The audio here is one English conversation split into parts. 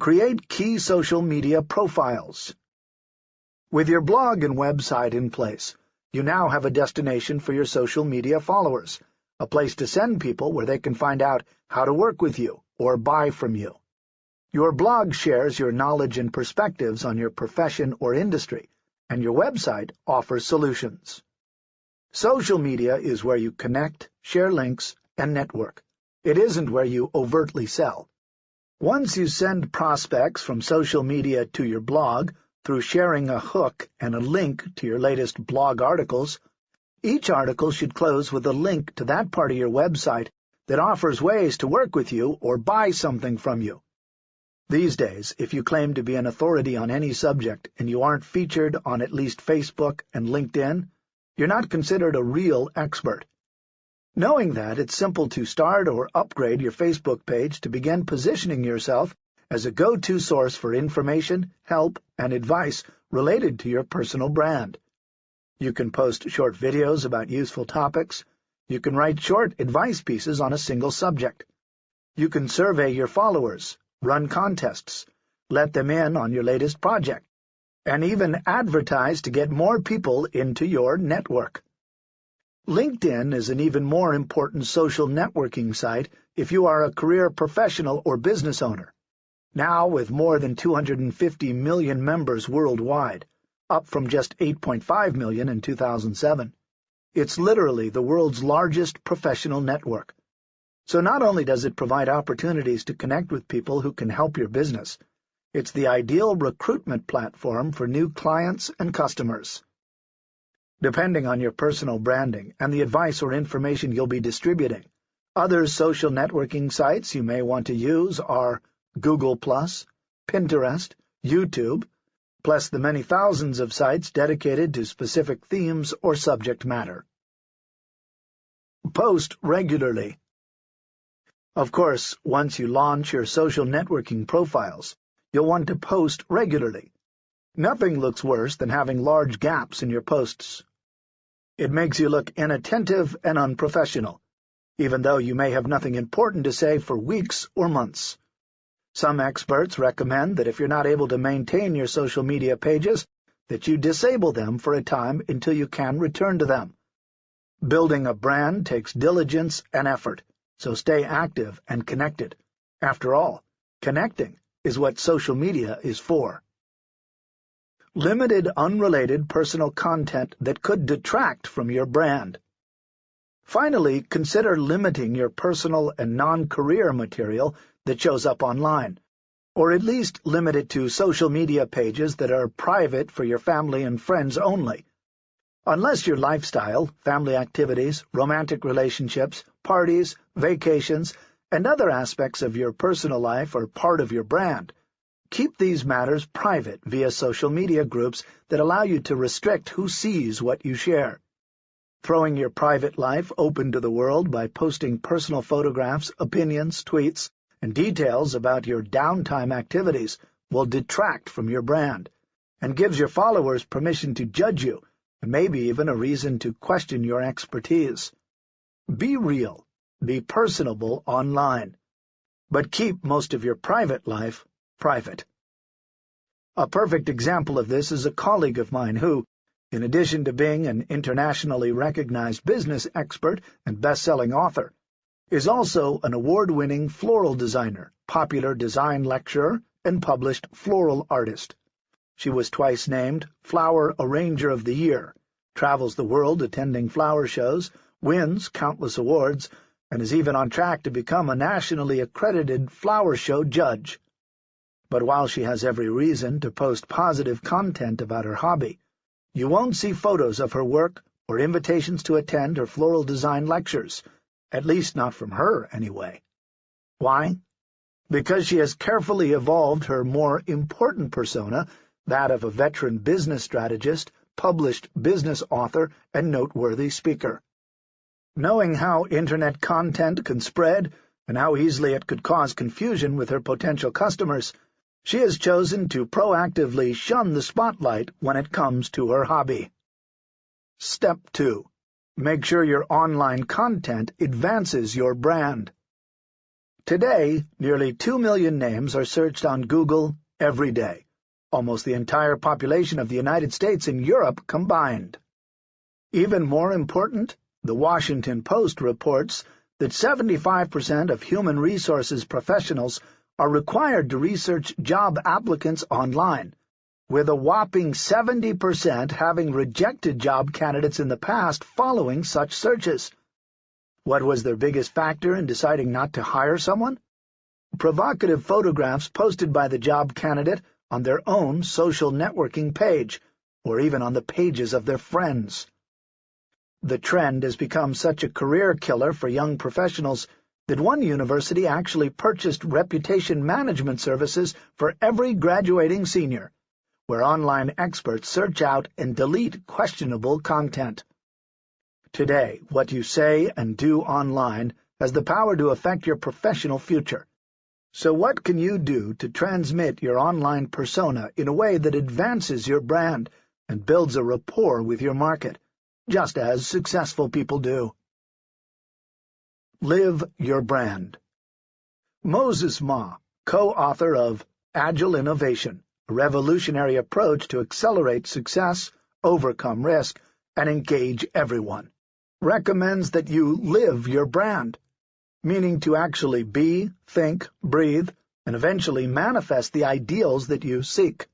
Create key social media profiles. With your blog and website in place, you now have a destination for your social media followers, a place to send people where they can find out how to work with you or buy from you. Your blog shares your knowledge and perspectives on your profession or industry, and your website offers solutions. Social media is where you connect, share links, and network. It isn't where you overtly sell. Once you send prospects from social media to your blog through sharing a hook and a link to your latest blog articles, each article should close with a link to that part of your website that offers ways to work with you or buy something from you. These days, if you claim to be an authority on any subject and you aren't featured on at least Facebook and LinkedIn, you're not considered a real expert. Knowing that, it's simple to start or upgrade your Facebook page to begin positioning yourself as a go-to source for information, help, and advice related to your personal brand. You can post short videos about useful topics. You can write short advice pieces on a single subject. You can survey your followers, run contests, let them in on your latest project, and even advertise to get more people into your network. LinkedIn is an even more important social networking site if you are a career professional or business owner. Now with more than 250 million members worldwide, up from just 8.5 million in 2007, it's literally the world's largest professional network. So not only does it provide opportunities to connect with people who can help your business, it's the ideal recruitment platform for new clients and customers. Depending on your personal branding and the advice or information you'll be distributing, other social networking sites you may want to use are Google+, Pinterest, YouTube, plus the many thousands of sites dedicated to specific themes or subject matter. Post regularly. Of course, once you launch your social networking profiles, you'll want to post regularly. Nothing looks worse than having large gaps in your posts. It makes you look inattentive and unprofessional, even though you may have nothing important to say for weeks or months. Some experts recommend that if you're not able to maintain your social media pages, that you disable them for a time until you can return to them. Building a brand takes diligence and effort, so stay active and connected. After all, connecting is what social media is for limited unrelated personal content that could detract from your brand. Finally, consider limiting your personal and non-career material that shows up online, or at least limit it to social media pages that are private for your family and friends only. Unless your lifestyle, family activities, romantic relationships, parties, vacations, and other aspects of your personal life are part of your brand, Keep these matters private via social media groups that allow you to restrict who sees what you share. Throwing your private life open to the world by posting personal photographs, opinions, tweets, and details about your downtime activities will detract from your brand, and gives your followers permission to judge you, and maybe even a reason to question your expertise. Be real, be personable online, but keep most of your private life private. A perfect example of this is a colleague of mine who, in addition to being an internationally recognized business expert and best-selling author, is also an award-winning floral designer, popular design lecturer, and published floral artist. She was twice named Flower Arranger of the Year, travels the world attending flower shows, wins countless awards, and is even on track to become a nationally accredited flower show judge. But while she has every reason to post positive content about her hobby, you won't see photos of her work or invitations to attend her floral design lectures, at least not from her, anyway. Why? Because she has carefully evolved her more important persona, that of a veteran business strategist, published business author, and noteworthy speaker. Knowing how Internet content can spread, and how easily it could cause confusion with her potential customers, she has chosen to proactively shun the spotlight when it comes to her hobby. Step 2. Make sure your online content advances your brand. Today, nearly 2 million names are searched on Google every day, almost the entire population of the United States and Europe combined. Even more important, the Washington Post reports that 75% of human resources professionals are required to research job applicants online, with a whopping 70% having rejected job candidates in the past following such searches. What was their biggest factor in deciding not to hire someone? Provocative photographs posted by the job candidate on their own social networking page, or even on the pages of their friends. The trend has become such a career killer for young professionals that one university actually purchased reputation management services for every graduating senior, where online experts search out and delete questionable content. Today, what you say and do online has the power to affect your professional future. So what can you do to transmit your online persona in a way that advances your brand and builds a rapport with your market, just as successful people do? Live Your Brand Moses Ma, co-author of Agile Innovation, a revolutionary approach to accelerate success, overcome risk, and engage everyone recommends that you live your brand, meaning to actually be, think, breathe, and eventually manifest the ideals that you seek.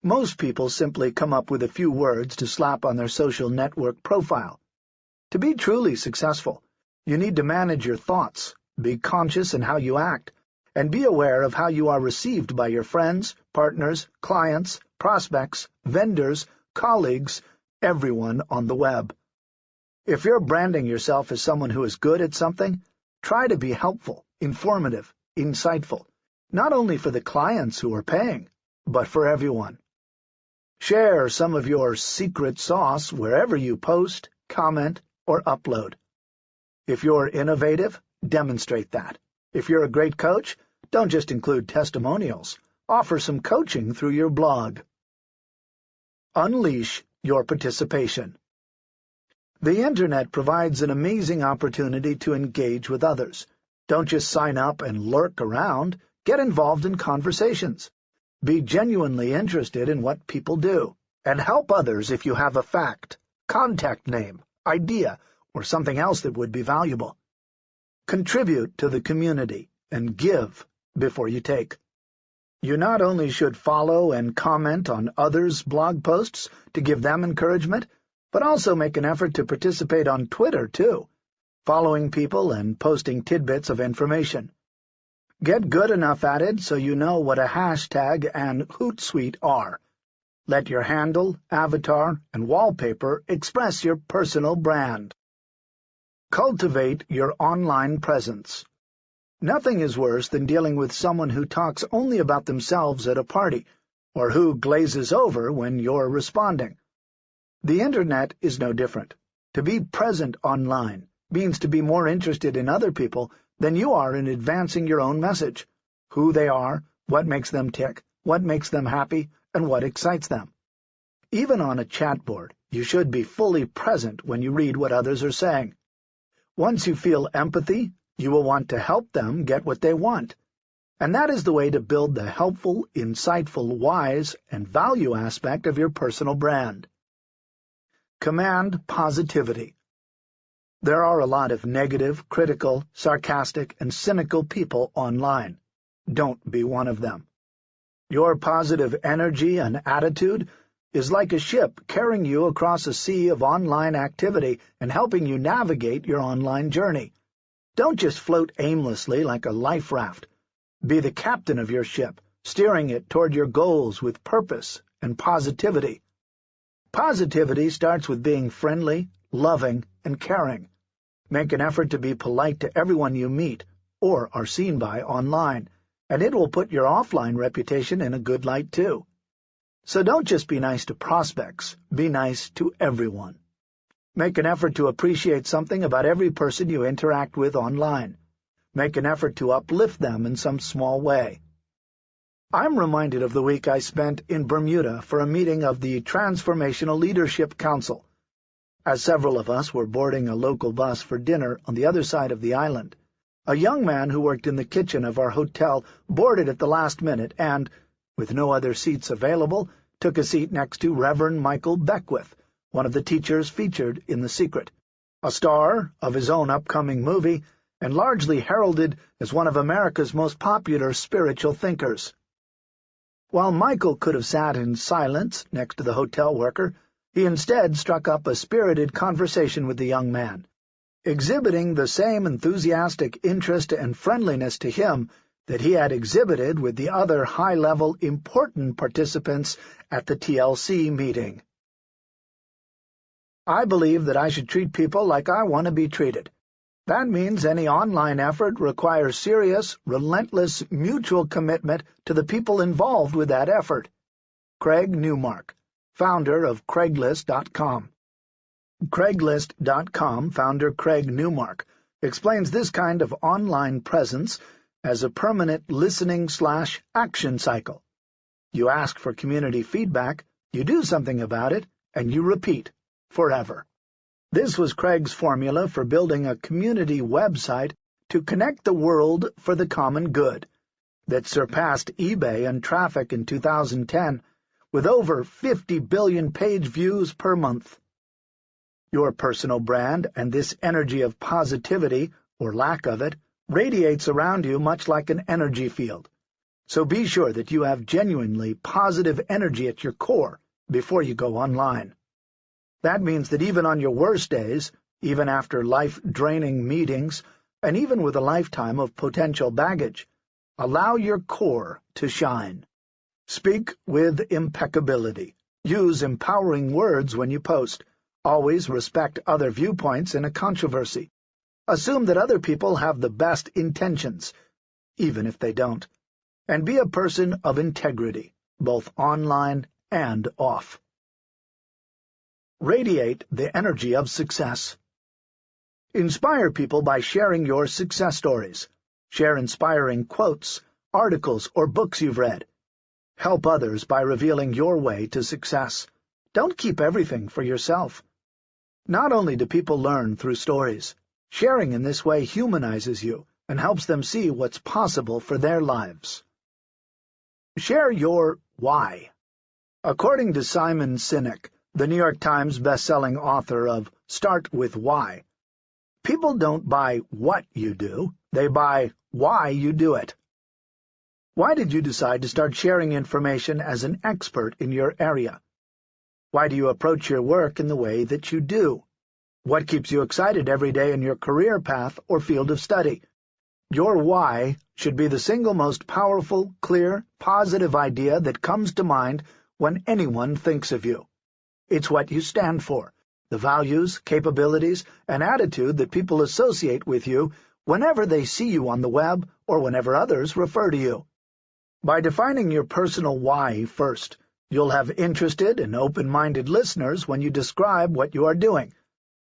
Most people simply come up with a few words to slap on their social network profile. To be truly successful, you need to manage your thoughts, be conscious in how you act, and be aware of how you are received by your friends, partners, clients, prospects, vendors, colleagues, everyone on the web. If you're branding yourself as someone who is good at something, try to be helpful, informative, insightful, not only for the clients who are paying, but for everyone. Share some of your secret sauce wherever you post, comment, or upload. If you're innovative, demonstrate that. If you're a great coach, don't just include testimonials. Offer some coaching through your blog. Unleash your participation. The Internet provides an amazing opportunity to engage with others. Don't just sign up and lurk around. Get involved in conversations. Be genuinely interested in what people do. And help others if you have a fact, contact name, idea, or something else that would be valuable. Contribute to the community and give before you take. You not only should follow and comment on others' blog posts to give them encouragement, but also make an effort to participate on Twitter, too, following people and posting tidbits of information. Get good enough at it so you know what a hashtag and Hootsuite are. Let your handle, avatar, and wallpaper express your personal brand. Cultivate your online presence. Nothing is worse than dealing with someone who talks only about themselves at a party, or who glazes over when you're responding. The Internet is no different. To be present online means to be more interested in other people than you are in advancing your own message, who they are, what makes them tick, what makes them happy, and what excites them. Even on a chat board, you should be fully present when you read what others are saying. Once you feel empathy, you will want to help them get what they want. And that is the way to build the helpful, insightful, wise, and value aspect of your personal brand. Command positivity. There are a lot of negative, critical, sarcastic, and cynical people online. Don't be one of them. Your positive energy and attitude is like a ship carrying you across a sea of online activity and helping you navigate your online journey. Don't just float aimlessly like a life raft. Be the captain of your ship, steering it toward your goals with purpose and positivity. Positivity starts with being friendly, loving, and caring. Make an effort to be polite to everyone you meet or are seen by online, and it will put your offline reputation in a good light too. So don't just be nice to prospects, be nice to everyone. Make an effort to appreciate something about every person you interact with online. Make an effort to uplift them in some small way. I'm reminded of the week I spent in Bermuda for a meeting of the Transformational Leadership Council. As several of us were boarding a local bus for dinner on the other side of the island, A young man who worked in the kitchen of our hotel boarded at the last minute and, with no other seats available, took a seat next to Reverend Michael Beckwith, one of the teachers featured in The Secret, a star of his own upcoming movie and largely heralded as one of America's most popular spiritual thinkers. While Michael could have sat in silence next to the hotel worker, he instead struck up a spirited conversation with the young man, exhibiting the same enthusiastic interest and friendliness to him that he had exhibited with the other high-level important participants at the TLC meeting. I believe that I should treat people like I want to be treated. That means any online effort requires serious, relentless, mutual commitment to the people involved with that effort. Craig Newmark, founder of Craigslist.com. Craigslist.com founder Craig Newmark explains this kind of online presence as a permanent listening-slash-action cycle. You ask for community feedback, you do something about it, and you repeat forever. This was Craig's formula for building a community website to connect the world for the common good that surpassed eBay in traffic in 2010 with over 50 billion page views per month. Your personal brand and this energy of positivity, or lack of it, radiates around you much like an energy field. So be sure that you have genuinely positive energy at your core before you go online. That means that even on your worst days, even after life-draining meetings, and even with a lifetime of potential baggage, allow your core to shine. Speak with impeccability. Use empowering words when you post. Always respect other viewpoints in a controversy. Assume that other people have the best intentions, even if they don't. And be a person of integrity, both online and off. Radiate the energy of success. Inspire people by sharing your success stories. Share inspiring quotes, articles, or books you've read. Help others by revealing your way to success. Don't keep everything for yourself. Not only do people learn through stories, sharing in this way humanizes you and helps them see what's possible for their lives. Share your why. According to Simon Sinek, the New York Times best-selling author of Start With Why. People don't buy what you do, they buy why you do it. Why did you decide to start sharing information as an expert in your area? Why do you approach your work in the way that you do? What keeps you excited every day in your career path or field of study? Your why should be the single most powerful, clear, positive idea that comes to mind when anyone thinks of you. It's what you stand for, the values, capabilities, and attitude that people associate with you whenever they see you on the web or whenever others refer to you. By defining your personal why first, you'll have interested and open-minded listeners when you describe what you are doing,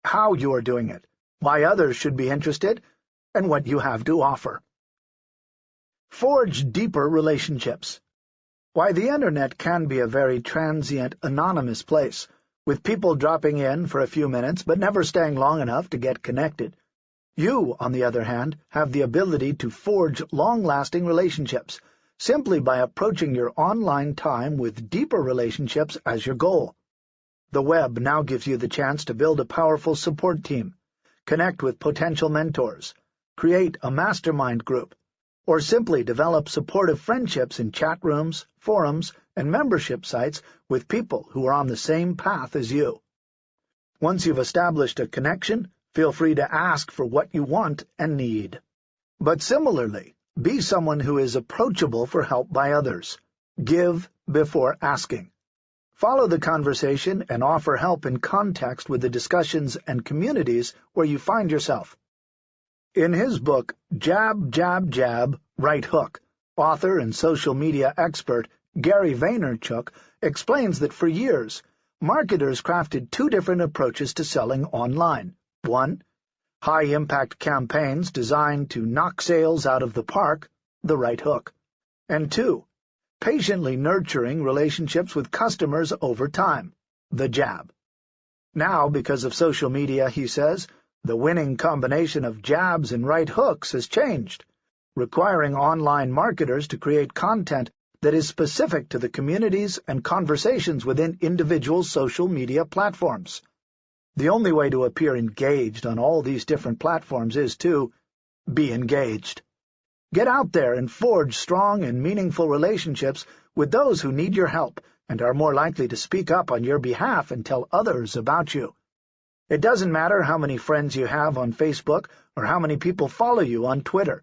how you are doing it, why others should be interested, and what you have to offer. Forge deeper relationships. Why the Internet can be a very transient, anonymous place, with people dropping in for a few minutes but never staying long enough to get connected. You, on the other hand, have the ability to forge long-lasting relationships, simply by approaching your online time with deeper relationships as your goal. The web now gives you the chance to build a powerful support team, connect with potential mentors, create a mastermind group, or simply develop supportive friendships in chat rooms, forums, and membership sites with people who are on the same path as you. Once you've established a connection, feel free to ask for what you want and need. But similarly, be someone who is approachable for help by others. Give before asking. Follow the conversation and offer help in context with the discussions and communities where you find yourself. In his book, Jab, Jab, Jab, Right Hook, author and social media expert Gary Vaynerchuk explains that for years, marketers crafted two different approaches to selling online. One, high-impact campaigns designed to knock sales out of the park, the right hook. And two, patiently nurturing relationships with customers over time, the jab. Now, because of social media, he says, The winning combination of jabs and right hooks has changed, requiring online marketers to create content that is specific to the communities and conversations within individual social media platforms. The only way to appear engaged on all these different platforms is to be engaged. Get out there and forge strong and meaningful relationships with those who need your help and are more likely to speak up on your behalf and tell others about you. It doesn't matter how many friends you have on Facebook or how many people follow you on Twitter.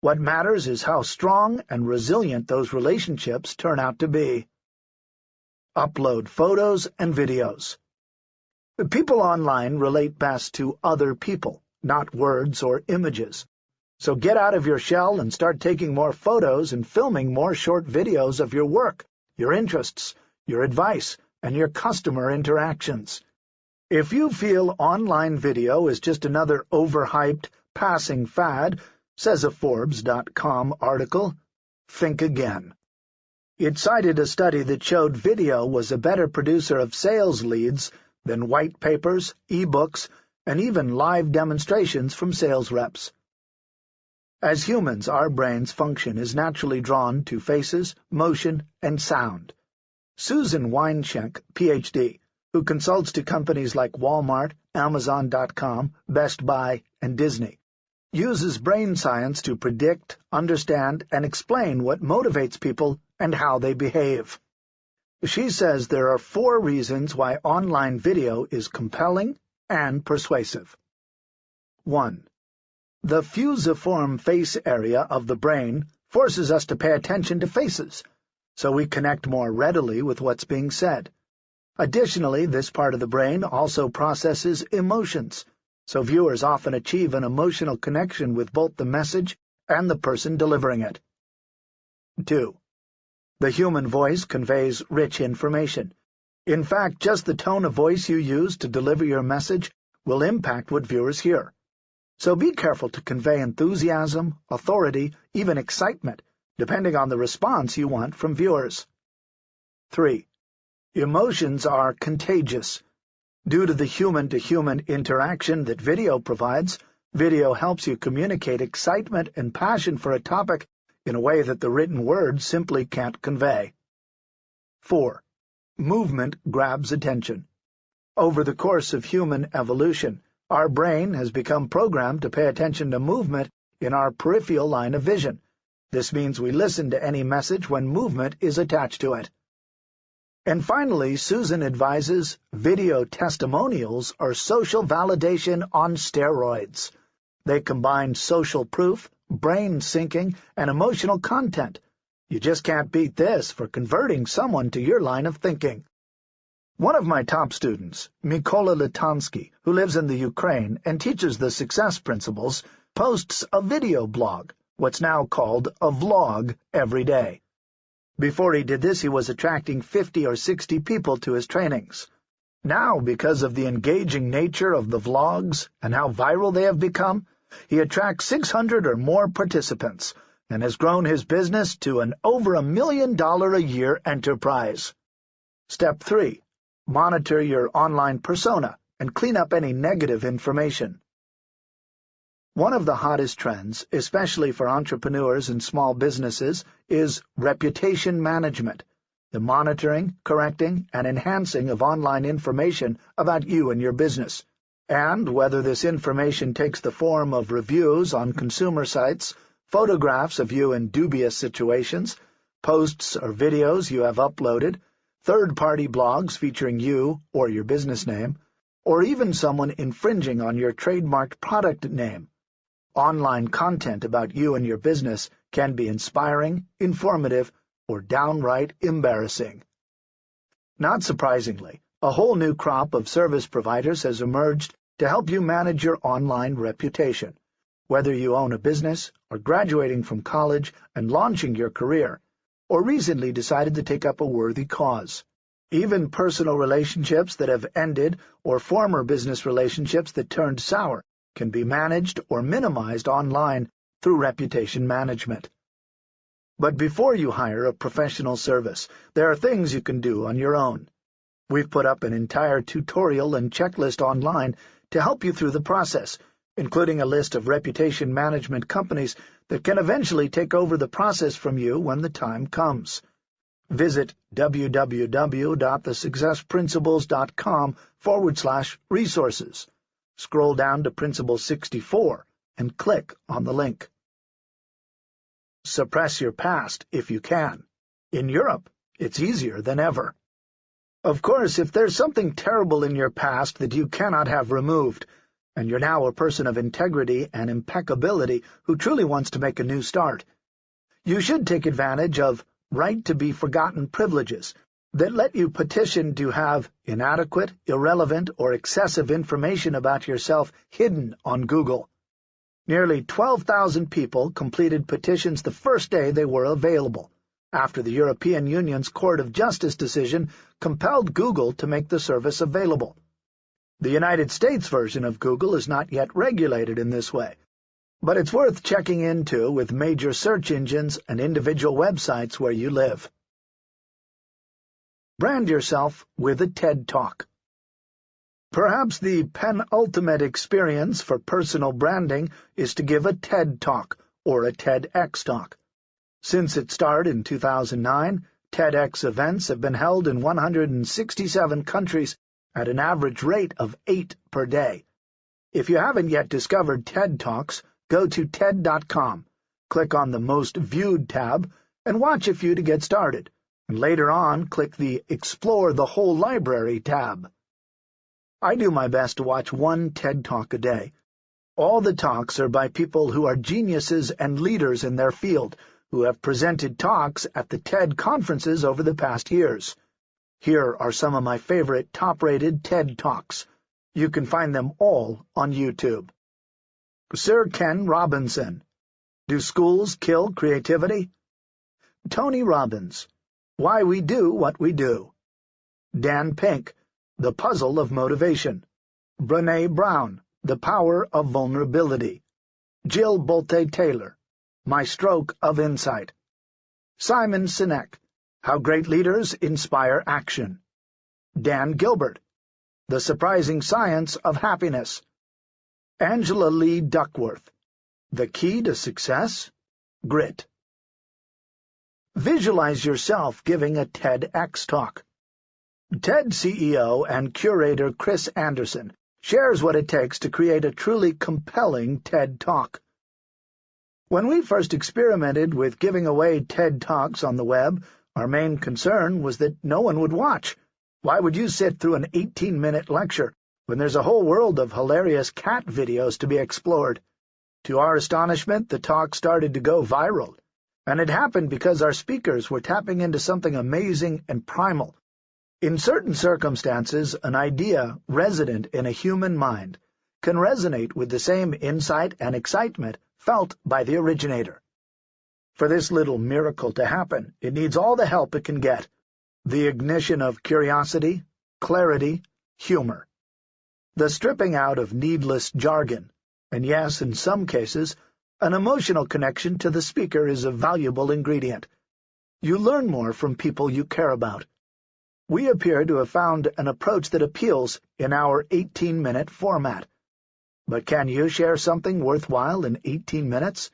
What matters is how strong and resilient those relationships turn out to be. Upload photos and videos. People online relate best to other people, not words or images. So get out of your shell and start taking more photos and filming more short videos of your work, your interests, your advice, and your customer interactions. If you feel online video is just another overhyped, passing fad, says a Forbes.com article, think again. It cited a study that showed video was a better producer of sales leads than white papers, e-books, and even live demonstrations from sales reps. As humans, our brain's function is naturally drawn to faces, motion, and sound. Susan Weinschenk, Ph.D., who consults to companies like Walmart, Amazon.com, Best Buy, and Disney, uses brain science to predict, understand, and explain what motivates people and how they behave. She says there are four reasons why online video is compelling and persuasive. 1. The fusiform face area of the brain forces us to pay attention to faces, so we connect more readily with what's being said. Additionally, this part of the brain also processes emotions, so viewers often achieve an emotional connection with both the message and the person delivering it. 2. The human voice conveys rich information. In fact, just the tone of voice you use to deliver your message will impact what viewers hear so be careful to convey enthusiasm, authority, even excitement, depending on the response you want from viewers. 3. Emotions are contagious. Due to the human-to-human -human interaction that video provides, video helps you communicate excitement and passion for a topic in a way that the written word simply can't convey. 4. Movement grabs attention. Over the course of human evolution, our brain has become programmed to pay attention to movement in our peripheral line of vision. This means we listen to any message when movement is attached to it. And finally, Susan advises video testimonials are social validation on steroids. They combine social proof, brain syncing, and emotional content. You just can't beat this for converting someone to your line of thinking. One of my top students, Mykola Litansky, who lives in the Ukraine and teaches the success principles, posts a video blog, what's now called a vlog, every day. Before he did this, he was attracting 50 or 60 people to his trainings. Now, because of the engaging nature of the vlogs and how viral they have become, he attracts 600 or more participants and has grown his business to an over a million dollar a year enterprise. Step 3. Monitor your online persona and clean up any negative information. One of the hottest trends, especially for entrepreneurs and small businesses, is reputation management, the monitoring, correcting, and enhancing of online information about you and your business. And whether this information takes the form of reviews on consumer sites, photographs of you in dubious situations, posts or videos you have uploaded, third-party blogs featuring you or your business name, or even someone infringing on your trademarked product name. Online content about you and your business can be inspiring, informative, or downright embarrassing. Not surprisingly, a whole new crop of service providers has emerged to help you manage your online reputation. Whether you own a business, or graduating from college and launching your career, or recently decided to take up a worthy cause. Even personal relationships that have ended or former business relationships that turned sour can be managed or minimized online through reputation management. But before you hire a professional service, there are things you can do on your own. We've put up an entire tutorial and checklist online to help you through the process, including a list of reputation management companies that can eventually take over the process from you when the time comes. Visit www.thesuccessprinciples.com forward slash resources. Scroll down to Principle 64 and click on the link. Suppress your past if you can. In Europe, it's easier than ever. Of course, if there's something terrible in your past that you cannot have removed, and you're now a person of integrity and impeccability who truly wants to make a new start, you should take advantage of right-to-be-forgotten privileges that let you petition to have inadequate, irrelevant, or excessive information about yourself hidden on Google. Nearly 12,000 people completed petitions the first day they were available, after the European Union's Court of Justice decision compelled Google to make the service available. The United States version of Google is not yet regulated in this way, but it's worth checking into with major search engines and individual websites where you live. Brand yourself with a TED Talk. Perhaps the penultimate experience for personal branding is to give a TED Talk or a TEDx Talk. Since its start in 2009, TEDx events have been held in 167 countries at an average rate of eight per day. If you haven't yet discovered TED Talks, go to TED.com, click on the Most Viewed tab, and watch a few to get started, and later on click the Explore the Whole Library tab. I do my best to watch one TED Talk a day. All the talks are by people who are geniuses and leaders in their field, who have presented talks at the TED conferences over the past years. Here are some of my favorite top-rated TED Talks. You can find them all on YouTube. Sir Ken Robinson. Do Schools Kill Creativity? Tony Robbins. Why We Do What We Do. Dan Pink. The Puzzle of Motivation. Brene Brown. The Power of Vulnerability. Jill Bolte Taylor. My Stroke of Insight. Simon Sinek, How Great Leaders Inspire Action. Dan Gilbert, The Surprising Science of Happiness. Angela Lee Duckworth, The Key to Success? Grit. Visualize yourself giving a TEDx talk. TED CEO and curator Chris Anderson shares what it takes to create a truly compelling TED Talk. When we first experimented with giving away TED Talks on the web, our main concern was that no one would watch. Why would you sit through an 18-minute lecture when there's a whole world of hilarious cat videos to be explored? To our astonishment, the talk started to go viral, and it happened because our speakers were tapping into something amazing and primal. In certain circumstances, an idea resident in a human mind can resonate with the same insight and excitement felt by the originator. For this little miracle to happen, it needs all the help it can get, the ignition of curiosity, clarity, humor, the stripping out of needless jargon, and yes, in some cases, an emotional connection to the speaker is a valuable ingredient. You learn more from people you care about. We appear to have found an approach that appeals in our 18-minute format. But can you share something worthwhile in 18 minutes?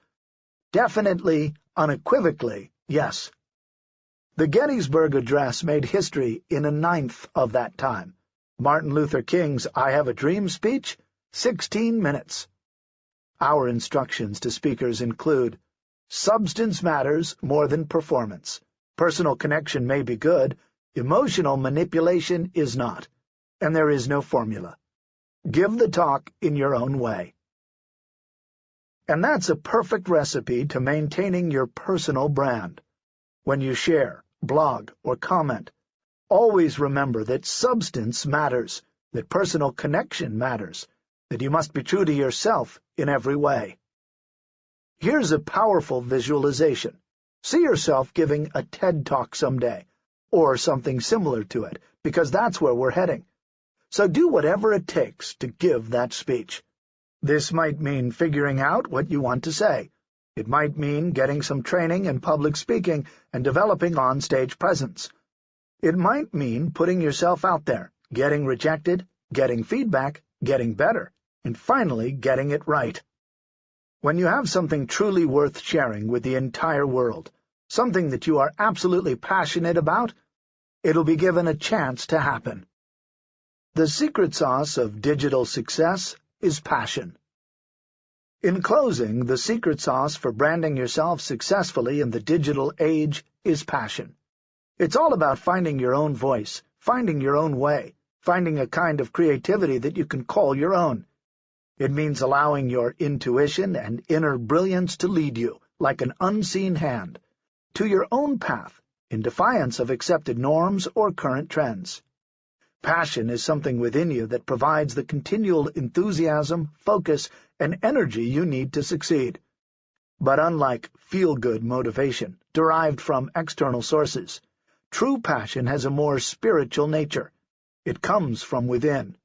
Definitely, unequivocally, yes. The Gettysburg Address made history in a ninth of that time. Martin Luther King's I Have a Dream speech, 16 minutes. Our instructions to speakers include Substance matters more than performance. Personal connection may be good, emotional manipulation is not, and there is no formula. Give the talk in your own way. And that's a perfect recipe to maintaining your personal brand. When you share, blog, or comment, always remember that substance matters, that personal connection matters, that you must be true to yourself in every way. Here's a powerful visualization. See yourself giving a TED Talk someday, or something similar to it, because that's where we're heading. So do whatever it takes to give that speech. This might mean figuring out what you want to say. It might mean getting some training in public speaking and developing on-stage presence. It might mean putting yourself out there, getting rejected, getting feedback, getting better, and finally getting it right. When you have something truly worth sharing with the entire world, something that you are absolutely passionate about, it'll be given a chance to happen. The secret sauce of digital success is passion. In closing, the secret sauce for branding yourself successfully in the digital age is passion. It's all about finding your own voice, finding your own way, finding a kind of creativity that you can call your own. It means allowing your intuition and inner brilliance to lead you, like an unseen hand, to your own path, in defiance of accepted norms or current trends. Passion is something within you that provides the continual enthusiasm, focus, and energy you need to succeed. But unlike feel-good motivation, derived from external sources, true passion has a more spiritual nature. It comes from within,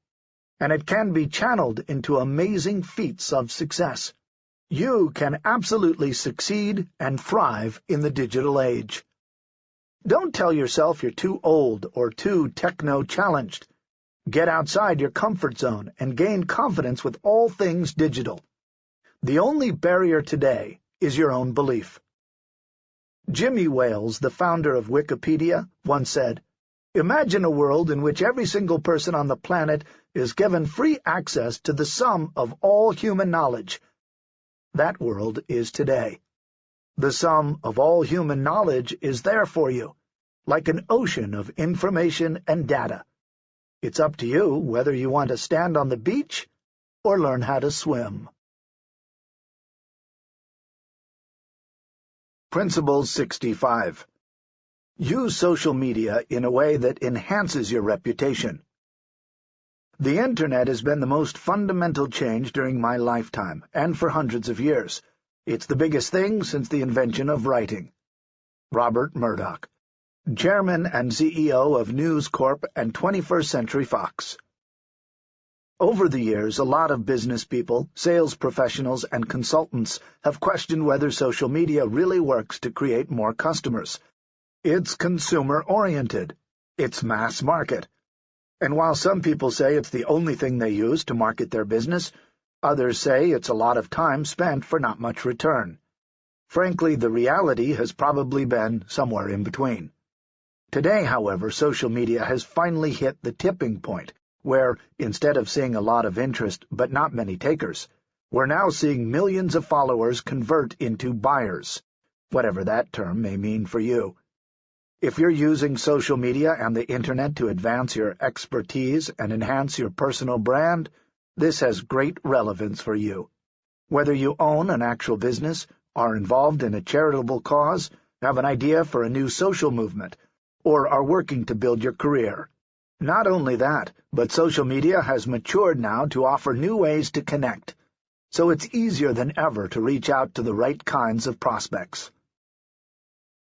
and it can be channeled into amazing feats of success. You can absolutely succeed and thrive in the digital age. Don't tell yourself you're too old or too techno-challenged. Get outside your comfort zone and gain confidence with all things digital. The only barrier today is your own belief. Jimmy Wales, the founder of Wikipedia, once said, Imagine a world in which every single person on the planet is given free access to the sum of all human knowledge. That world is today. The sum of all human knowledge is there for you, like an ocean of information and data. It's up to you whether you want to stand on the beach or learn how to swim. Principle 65 Use social media in a way that enhances your reputation. The Internet has been the most fundamental change during my lifetime, and for hundreds of years. It's the biggest thing since the invention of writing. Rupert Murdoch, Chairman and CEO of News Corp and 21st Century Fox. Over the years, a lot of business people, sales professionals, and consultants have questioned whether social media really works to create more customers. It's consumer-oriented. It's mass market. And while some people say it's the only thing they use to market their business, Others say it's a lot of time spent for not much return. Frankly, the reality has probably been somewhere in between. Today, however, social media has finally hit the tipping point, where, instead of seeing a lot of interest but not many takers, we're now seeing millions of followers convert into buyers, whatever that term may mean for you. If you're using social media and the Internet to advance your expertise and enhance your personal brand, this has great relevance for you. Whether you own an actual business, are involved in a charitable cause, have an idea for a new social movement, or are working to build your career. Not only that, but social media has matured now to offer new ways to connect, so it's easier than ever to reach out to the right kinds of prospects.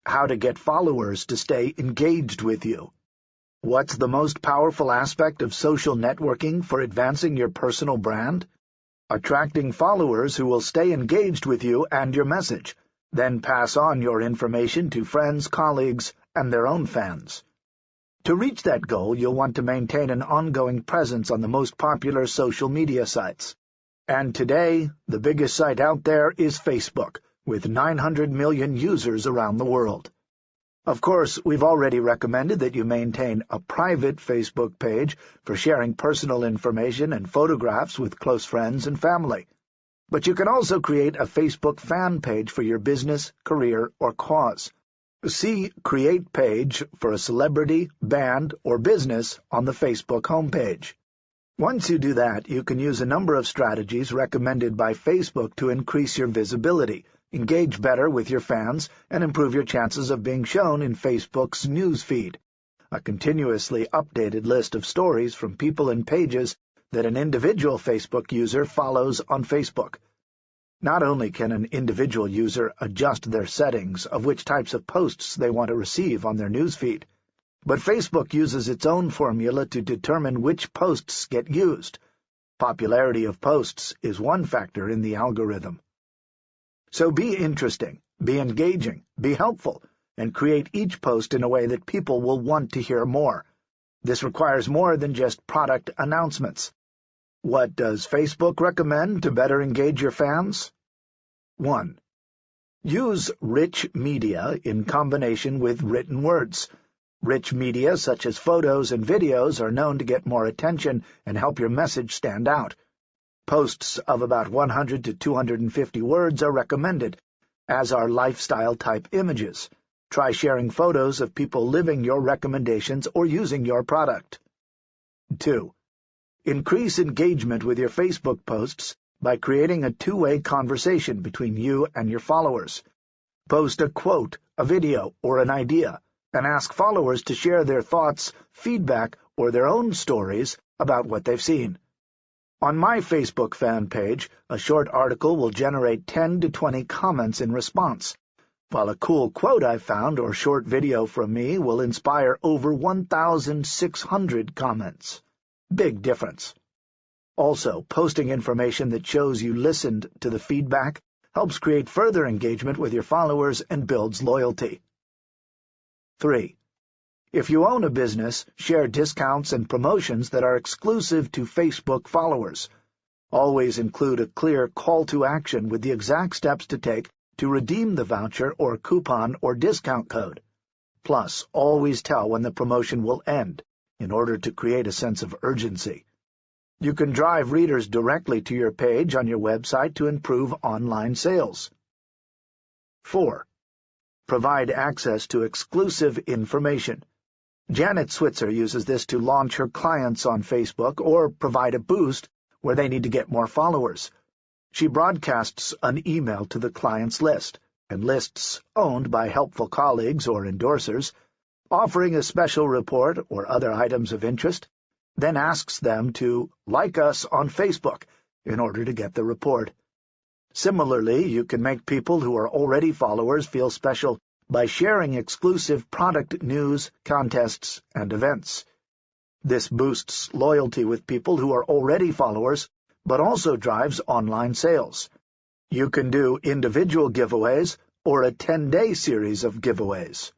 How to get followers to stay engaged with you. What's the most powerful aspect of social networking for advancing your personal brand? Attracting followers who will stay engaged with you and your message, then pass on your information to friends, colleagues, and their own fans. To reach that goal, you'll want to maintain an ongoing presence on the most popular social media sites. And today, the biggest site out there is Facebook, with 900 million users around the world. Of course, we've already recommended that you maintain a private Facebook page for sharing personal information and photographs with close friends and family. But you can also create a Facebook fan page for your business, career, or cause. See Create Page for a celebrity, band, or business on the Facebook homepage. Once you do that, you can use a number of strategies recommended by Facebook to increase your visibility, Mm-hmm. engage better with your fans, and improve your chances of being shown in Facebook's news feed, a continuously updated list of stories from people and pages that an individual Facebook user follows on Facebook. Not only can an individual user adjust their settings of which types of posts they want to receive on their newsfeed, but Facebook uses its own formula to determine which posts get used. Popularity of posts is one factor in the algorithm. So be interesting, be engaging, be helpful, and create each post in a way that people will want to hear more. This requires more than just product announcements. What does Facebook recommend to better engage your fans? 1. Use rich media in combination with written words. Rich media, such as photos and videos, are known to get more attention and help your message stand out. Posts of about 100 to 250 words are recommended, as are lifestyle-type images. Try sharing photos of people living your recommendations or using your product. 2. Increase engagement with your Facebook posts by creating a two-way conversation between you and your followers. Post a quote, a video, or an idea, and ask followers to share their thoughts, feedback, or their own stories about what they've seen. On my Facebook fan page, a short article will generate 10 to 20 comments in response, while a cool quote I found or short video from me will inspire over 1,600 comments. Big difference. Also, posting information that shows you listened to the feedback helps create further engagement with your followers and builds loyalty. 3. If you own a business, share discounts and promotions that are exclusive to Facebook followers. Always include a clear call to action with the exact steps to take to redeem the voucher or coupon or discount code. Plus, always tell when the promotion will end in order to create a sense of urgency. You can drive readers directly to your page on your website to improve online sales. 4. Provide access to exclusive information. Janet Switzer uses this to launch her clients on Facebook or provide a boost where they need to get more followers. She broadcasts an email to the client's list, and lists owned by helpful colleagues or endorsers, offering a special report or other items of interest, then asks them to like us on Facebook in order to get the report. Similarly, you can make people who are already followers feel special by sharing exclusive product news, contests, and events. This boosts loyalty with people who are already followers, but also drives online sales. You can do individual giveaways or a 10-day series of giveaways.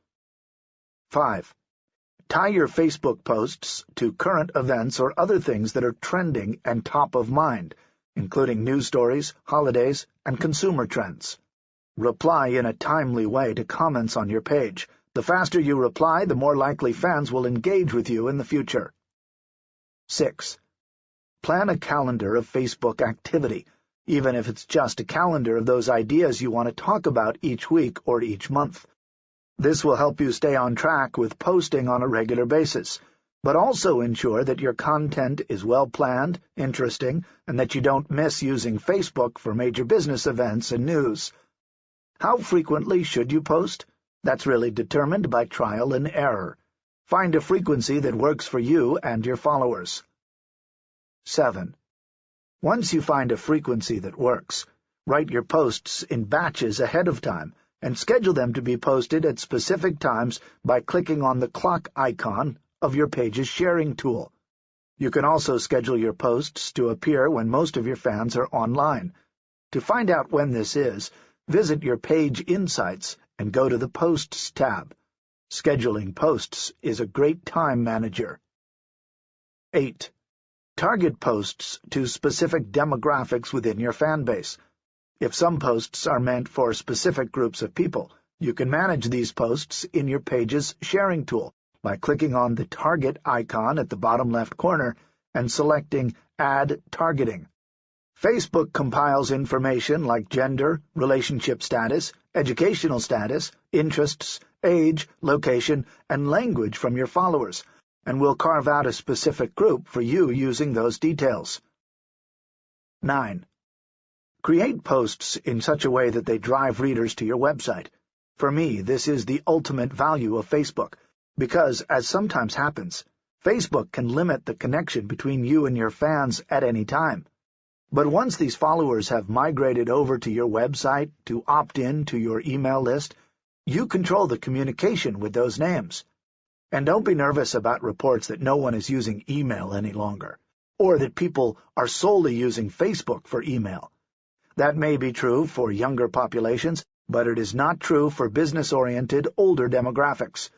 5. Tie your Facebook posts to current events or other things that are trending and top of mind, including news stories, holidays, and consumer trends. Reply in a timely way to comments on your page. The faster you reply, the more likely fans will engage with you in the future. 6. Plan a calendar of Facebook activity, even if it's just a calendar of those ideas you want to talk about each week or each month. This will help you stay on track with posting on a regular basis, but also ensure that your content is well-planned, interesting, and that you don't miss using Facebook for major business events and news. How frequently should you post? That's really determined by trial and error. Find a frequency that works for you and your followers. 7. Once you find a frequency that works, write your posts in batches ahead of time and schedule them to be posted at specific times by clicking on the clock icon of your page's sharing tool. You can also schedule your posts to appear when most of your fans are online. To find out when this is, visit your page insights and go to the Posts tab. Scheduling posts is a great time manager. 8. Target posts to specific demographics within your fan base. If some posts are meant for specific groups of people, you can manage these posts in your page's sharing tool by clicking on the target icon at the bottom left corner and selecting Add Targeting. Facebook compiles information like gender, relationship status, educational status, interests, age, location, and language from your followers, and will carve out a specific group for you using those details. 9. Create posts in such a way that they drive readers to your website. For me, this is the ultimate value of Facebook, because, as sometimes happens, Facebook can limit the connection between you and your fans at any time. But once these followers have migrated over to your website to opt in to your email list, you control the communication with those names. And don't be nervous about reports that no one is using email any longer, or that people are solely using Facebook for email. That may be true for younger populations, but it is not true for business-oriented older demographics.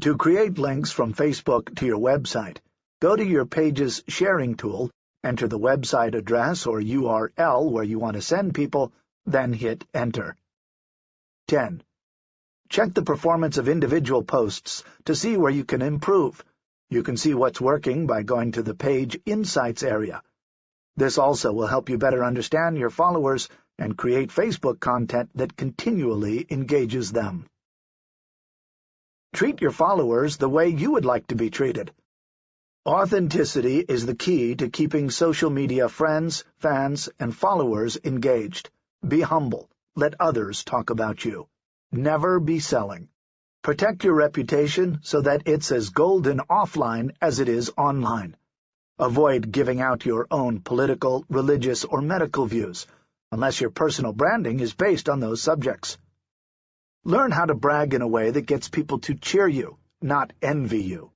To create links from Facebook to your website, go to your page's sharing tool enter the website address or URL where you want to send people, then hit Enter. 10. Check the performance of individual posts to see where you can improve. You can see what's working by going to the Page Insights area. This also will help you better understand your followers and create Facebook content that continually engages them. Treat your followers the way you would like to be treated. Authenticity is the key to keeping social media friends, fans, and followers engaged. Be humble. Let others talk about you. Never be selling. Protect your reputation so that it's as golden offline as it is online. Avoid giving out your own political, religious, or medical views, unless your personal branding is based on those subjects. Learn how to brag in a way that gets people to cheer you, not envy you.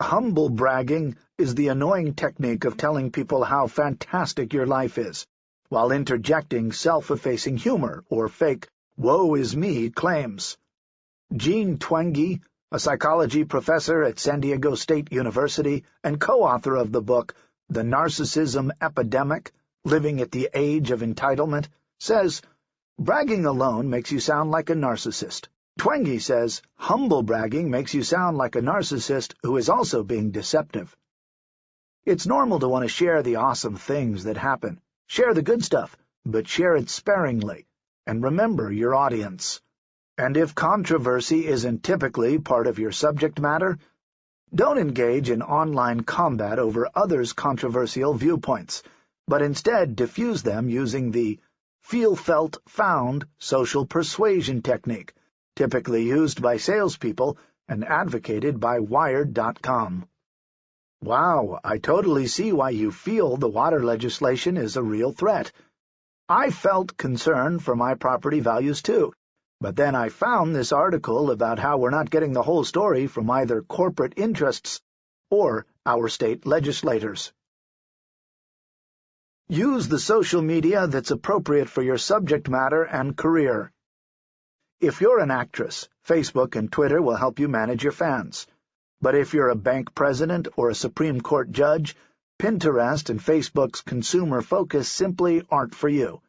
Humble bragging is the annoying technique of telling people how fantastic your life is, while interjecting self-effacing humor or fake woe-is-me claims. Jean Twenge, a psychology professor at San Diego State University and co-author of the book The Narcissism Epidemic, Living at the Age of Entitlement, says, Bragging alone makes you sound like a narcissist. Twenge says humble bragging makes you sound like a narcissist who is also being deceptive. It's normal to want to share the awesome things that happen. Share the good stuff, but share it sparingly, and remember your audience. And if controversy isn't typically part of your subject matter, don't engage in online combat over others' controversial viewpoints, but instead diffuse them using the feel-felt-found social persuasion technique, typically used by salespeople and advocated by Wired.com. Wow, I totally see why you feel the water legislation is a real threat. I felt concern for my property values too, but then I found this article about how we're not getting the whole story from either corporate interests or our state legislators. Use the social media that's appropriate for your subject matter and career. If you're an actress, Facebook and Twitter will help you manage your fans. But if you're a bank president or a Supreme Court judge, Pinterest and Facebook's consumer focus simply aren't for you.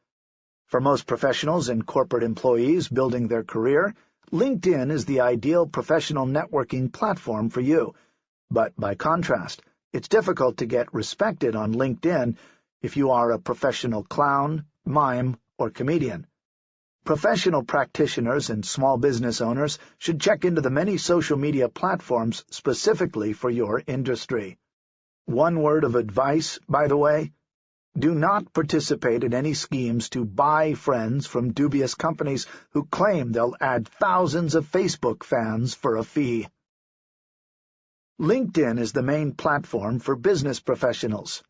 For most professionals and corporate employees building their career, LinkedIn is the ideal professional networking platform for you. But by contrast, it's difficult to get respected on LinkedIn if you are a professional clown, mime, or comedian. Professional practitioners and small business owners should check into the many social media platforms specifically for your industry. One word of advice, by the way, do not participate in any schemes to buy friends from dubious companies who claim they'll add thousands of Facebook fans for a fee. LinkedIn is the main platform for business professionals.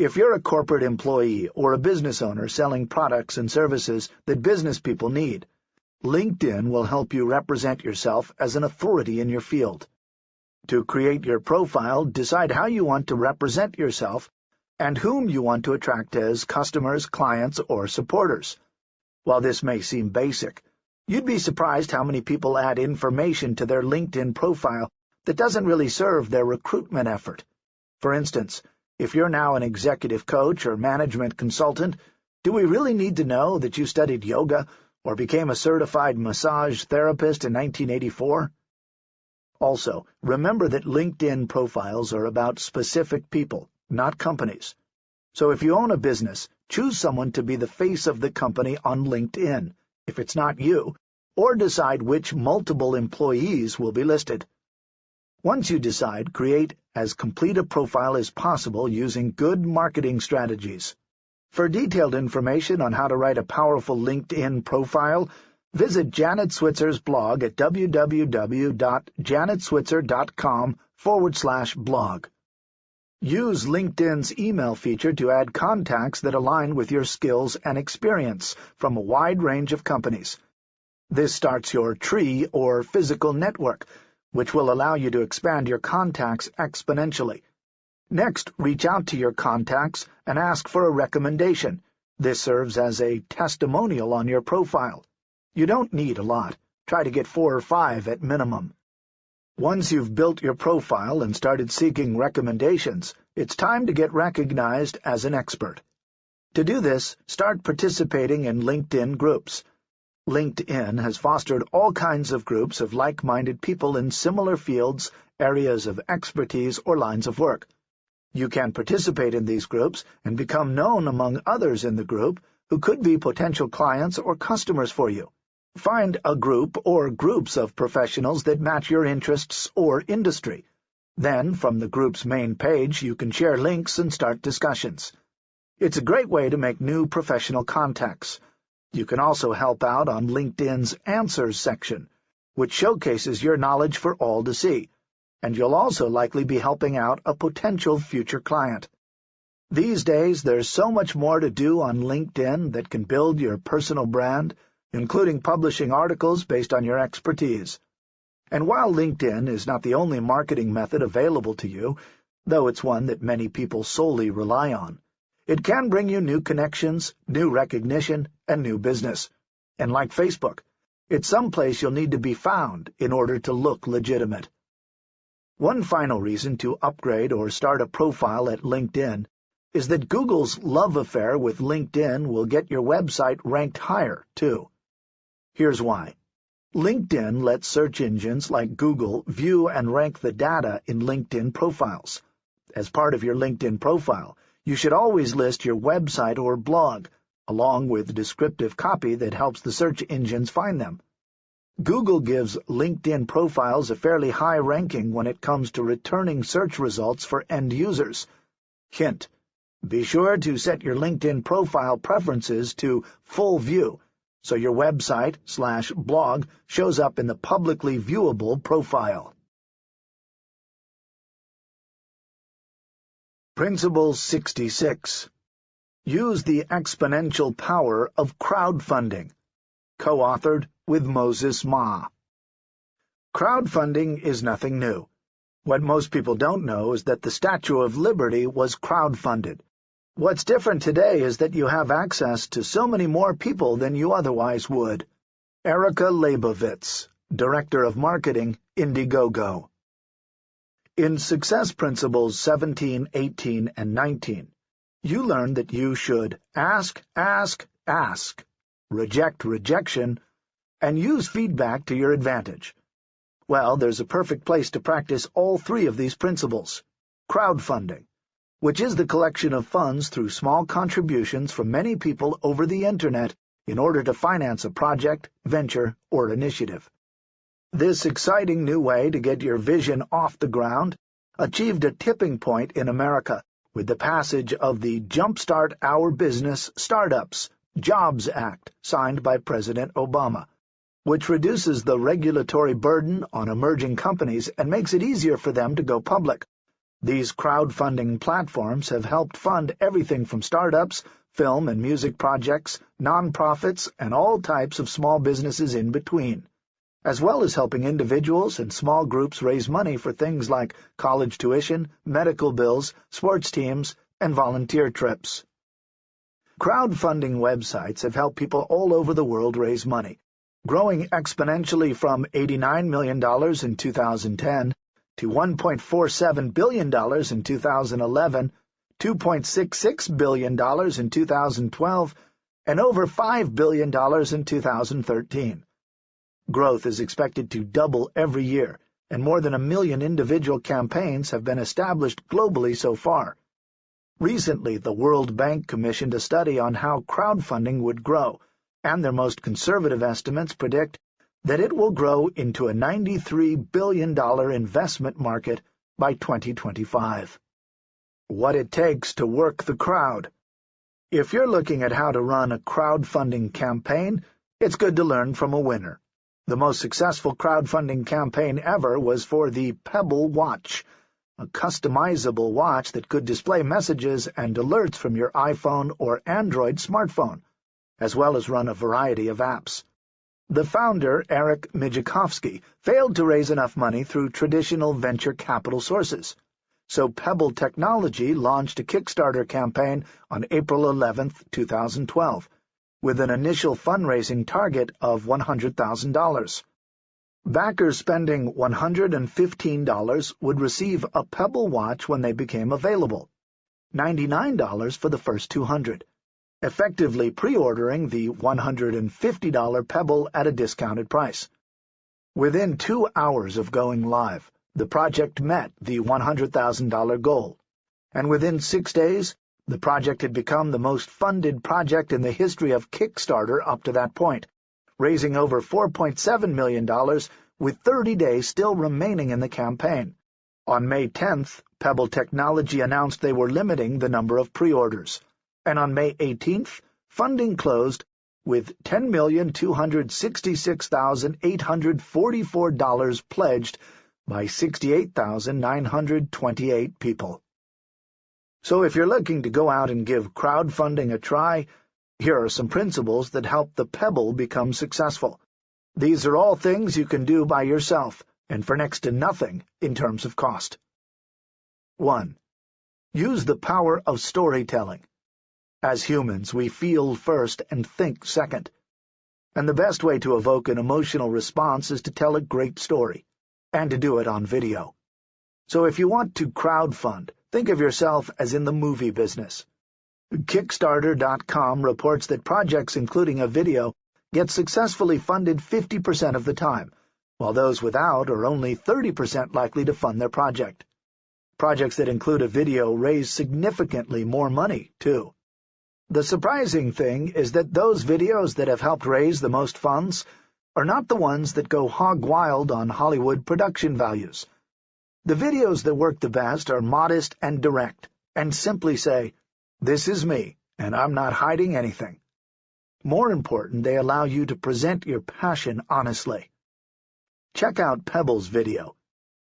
If you're a corporate employee or a business owner selling products and services that business people need, LinkedIn will help you represent yourself as an authority in your field. To create your profile, decide how you want to represent yourself and whom you want to attract as customers, clients, or supporters. While this may seem basic, you'd be surprised how many people add information to their LinkedIn profile that doesn't really serve their recruitment effort. For instance, if you're now an executive coach or management consultant, do we really need to know that you studied yoga or became a certified massage therapist in 1984? Also, remember that LinkedIn profiles are about specific people, not companies. So if you own a business, choose someone to be the face of the company on LinkedIn, if it's not you, or decide which multiple employees will be listed. Once you decide, create as complete a profile as possible using good marketing strategies. For detailed information on how to write a powerful LinkedIn profile, visit Janet Switzer's blog at www.janetswitzer.com forward slash blog. Use LinkedIn's email feature to add contacts that align with your skills and experience from a wide range of companies. This starts your tree or physical network, which will allow you to expand your contacts exponentially. Next, reach out to your contacts and ask for a recommendation. This serves as a testimonial on your profile. You don't need a lot. Try to get four or five at minimum. Once you've built your profile and started seeking recommendations, it's time to get recognized as an expert. To do this, start participating in LinkedIn groups. LinkedIn has fostered all kinds of groups of like-minded people in similar fields, areas of expertise, or lines of work. You can participate in these groups and become known among others in the group who could be potential clients or customers for you. Find a group or groups of professionals that match your interests or industry. Then, from the group's main page, you can share links and start discussions. It's a great way to make new professional contacts. You can also help out on LinkedIn's Answers section, which showcases your knowledge for all to see, and you'll also likely be helping out a potential future client. These days, there's so much more to do on LinkedIn that can build your personal brand, including publishing articles based on your expertise. And while LinkedIn is not the only marketing method available to you, though it's one that many people solely rely on, it can bring you new connections, new recognition, and new business. And like Facebook, it's someplace you'll need to be found in order to look legitimate. One final reason to upgrade or start a profile at LinkedIn is that Google's love affair with LinkedIn will get your website ranked higher, too. Here's why. LinkedIn lets search engines like Google view and rank the data in LinkedIn profiles. As part of your LinkedIn profile, you should always list your website or blog, along with descriptive copy that helps the search engines find them. Google gives LinkedIn profiles a fairly high ranking when it comes to returning search results for end users. Hint, be sure to set your LinkedIn profile preferences to full view so your website slash blog shows up in the publicly viewable profile. Principle 66 Use the exponential power of crowdfunding. Co-authored with Moses Ma. Crowdfunding is nothing new. What most people don't know is that the Statue of Liberty was crowdfunded. What's different today is that you have access to so many more people than you otherwise would. Erica Leibovitz, Director of Marketing, Indiegogo. In Success Principles 17, 18, and 19, you learn that you should ask, ask, ask, reject rejection, and use feedback to your advantage. Well, there's a perfect place to practice all three of these principles. Crowdfunding which is the collection of funds through small contributions from many people over the Internet in order to finance a project, venture, or initiative. This exciting new way to get your vision off the ground achieved a tipping point in America with the passage of the Jumpstart Our Business Startups Jobs Act signed by President Obama, which reduces the regulatory burden on emerging companies and makes it easier for them to go public. These crowdfunding platforms have helped fund everything from startups, film and music projects, nonprofits, and all types of small businesses in between, as well as helping individuals and small groups raise money for things like college tuition, medical bills, sports teams, and volunteer trips. Crowdfunding websites have helped people all over the world raise money, growing exponentially from $89 million in 2010 to $1.47 billion in 2011, $2.66 billion in 2012, and over $5 billion in 2013. Growth is expected to double every year, and more than a million individual campaigns have been established globally so far. Recently, the World Bank commissioned a study on how crowdfunding would grow, and their most conservative estimates predict that it will grow into a $93 billion investment market by 2025. What it takes to work the crowd. If you're looking at how to run a crowdfunding campaign, it's good to learn from a winner. The most successful crowdfunding campaign ever was for the Pebble Watch, a customizable watch that could display messages and alerts from your iPhone or Android smartphone, as well as run a variety of apps. The founder, Eric Migicovsky, failed to raise enough money through traditional venture capital sources, so Pebble Technology launched a Kickstarter campaign on April 11, 2012, with an initial fundraising target of $100,000. Backers spending $115 would receive a Pebble watch when they became available, $99 for the first 200, effectively pre-ordering the $150 Pebble at a discounted price. Within two hours of going live, the project met the $100,000 goal, and within six days, the project had become the most funded project in the history of Kickstarter up to that point, raising over $4.7 million with 30 days still remaining in the campaign. On May 10th, Pebble Technology announced they were limiting the number of pre-orders, and on May 18th, funding closed with $10,266,844 pledged by 68,928 people. So if you're looking to go out and give crowdfunding a try, here are some principles that help the Pebble become successful. These are all things you can do by yourself, and for next to nothing in terms of cost. 1. Use the power of storytelling. As humans, we feel first and think second. And the best way to evoke an emotional response is to tell a great story, and to do it on video. So if you want to crowdfund, think of yourself as in the movie business. Kickstarter.com reports that projects including a video get successfully funded 50% of the time, while those without are only 30% likely to fund their project. Projects that include a video raise significantly more money, too. The surprising thing is that those videos that have helped raise the most funds are not the ones that go hog wild on Hollywood production values. The videos that work the best are modest and direct, and simply say, this is me, and I'm not hiding anything. More important, they allow you to present your passion honestly. Check out Pebble's video.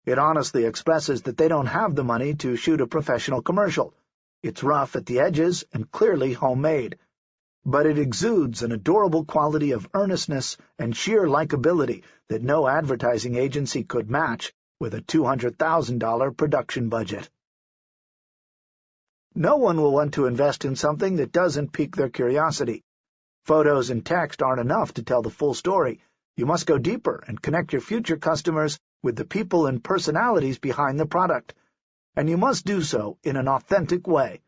It honestly expresses that they don't have the money to shoot a professional commercial. It's rough at the edges and clearly homemade, but it exudes an adorable quality of earnestness and sheer likability that no advertising agency could match with a $200,000 production budget. No one will want to invest in something that doesn't pique their curiosity. Photos and text aren't enough to tell the full story. You must go deeper and connect your future customers with the people and personalities behind the product. And you must do so in an authentic way.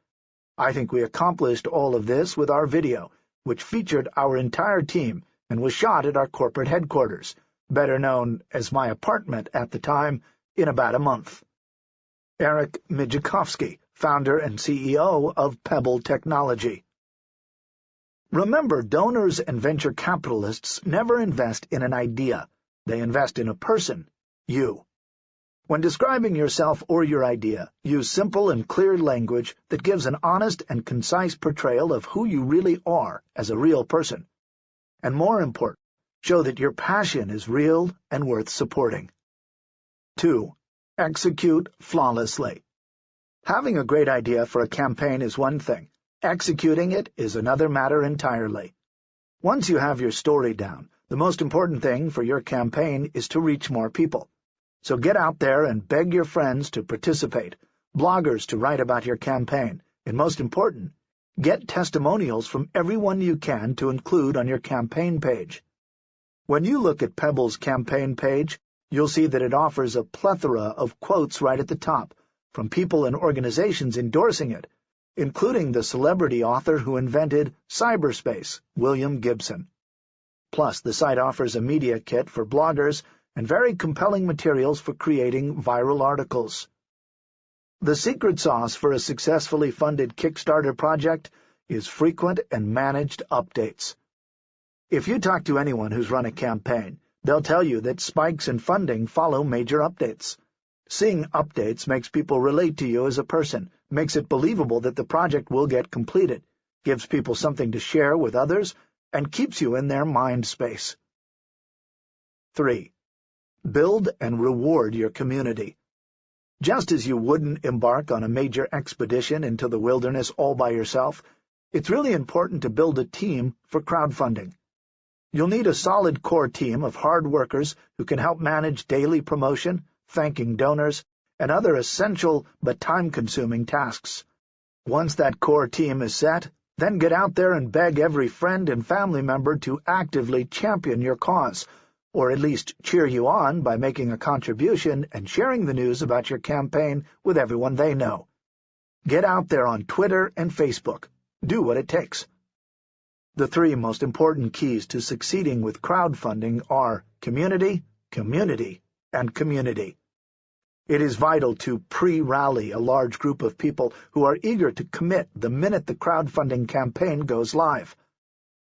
I think we accomplished all of this with our video, which featured our entire team and was shot at our corporate headquarters, better known as my apartment at the time, in about a month. Eric Migicovsky founder and CEO of Pebble Technology. Remember, donors and venture capitalists never invest in an idea. They invest in a person, you. When describing yourself or your idea, use simple and clear language that gives an honest and concise portrayal of who you really are as a real person. And more important, show that your passion is real and worth supporting. 2. Execute flawlessly. Having a great idea for a campaign is one thing. Executing it is another matter entirely. Once you have your story down, the most important thing for your campaign is to reach more people. So get out there and beg your friends to participate, bloggers to write about your campaign, and most important, get testimonials from everyone you can to include on your campaign page. When you look at Pebble's campaign page, you'll see that it offers a plethora of quotes right at the top, from people and organizations endorsing it, including the celebrity author who invented cyberspace, William Gibson. Plus, the site offers a media kit for bloggers and very compelling materials for creating viral articles. The secret sauce for a successfully funded Kickstarter project is frequent and managed updates. If you talk to anyone who's run a campaign, they'll tell you that spikes in funding follow major updates. Seeing updates makes people relate to you as a person, makes it believable that the project will get completed, gives people something to share with others, and keeps you in their mind space. 3. Build and reward your community. Just as you wouldn't embark on a major expedition into the wilderness all by yourself, it's really important to build a team for crowdfunding. You'll need a solid core team of hard workers who can help manage daily promotion, thanking donors, and other essential but time-consuming tasks. Once that core team is set, then get out there and beg every friend and family member to actively champion your cause, or at least cheer you on by making a contribution and sharing the news about your campaign with everyone they know. Get out there on Twitter and Facebook. Do what it takes. The three most important keys to succeeding with crowdfunding are community, community, and community. It is vital to pre-rally a large group of people who are eager to commit the minute the crowdfunding campaign goes live.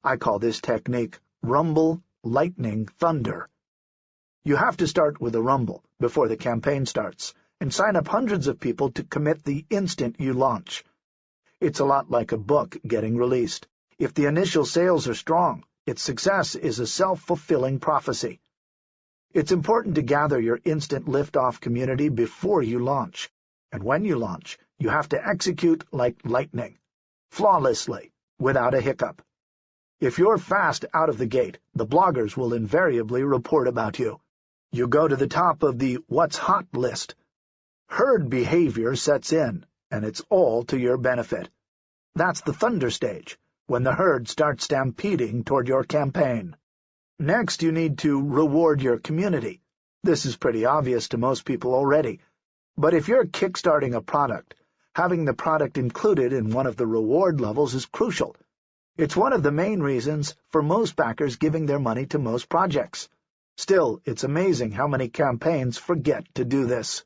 I call this technique rumble, lightning, thunder. You have to start with a rumble before the campaign starts, and sign up hundreds of people to commit the instant you launch. It's a lot like a book getting released. If the initial sales are strong, its success is a self-fulfilling prophecy. It's important to gather your instant liftoff community before you launch, and when you launch, you have to execute like lightning, flawlessly, without a hiccup. If you're fast out of the gate, the bloggers will invariably report about you. You go to the top of the What's Hot list, Herd behavior sets in, and it's all to your benefit. That's the thunder stage, when the herd starts stampeding toward your campaign. Next, you need to reward your community. This is pretty obvious to most people already. But if you're kickstarting a product, having the product included in one of the reward levels is crucial. It's one of the main reasons for most backers giving their money to most projects. Still, it's amazing how many campaigns forget to do this.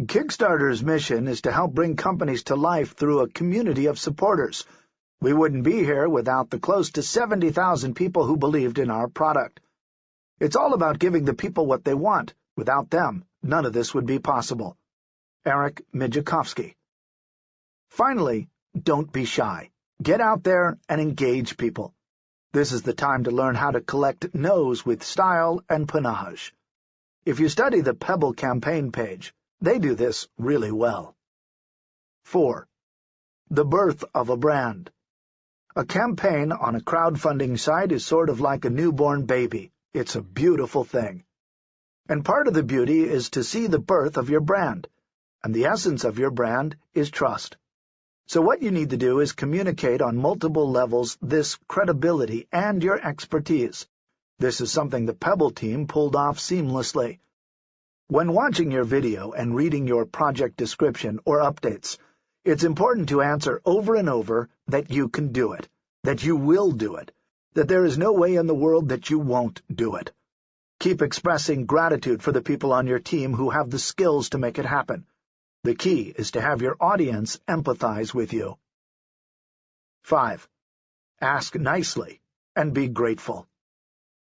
Kickstarter's mission is to help bring companies to life through a community of supporters. We wouldn't be here without the close to 70,000 people who believed in our product. It's all about giving the people what they want. Without them, none of this would be possible. Eric Migicovsky Finally, don't be shy. Get out there and engage people. This is the time to learn how to collect no's with style and panache. If you study the Pebble campaign page, they do this really well. 4. The birth of a brand. A campaign on a crowdfunding site is sort of like a newborn baby. It's a beautiful thing. And part of the beauty is to see the birth of your brand. And the essence of your brand is trust. So what you need to do is communicate on multiple levels this credibility and your expertise. This is something the Pebble team pulled off seamlessly. When watching your video and reading your project description or updates, it's important to answer over and over that you can do it, that you will do it, that there is no way in the world that you won't do it. Keep expressing gratitude for the people on your team who have the skills to make it happen. The key is to have your audience empathize with you. 5. Ask nicely and be grateful.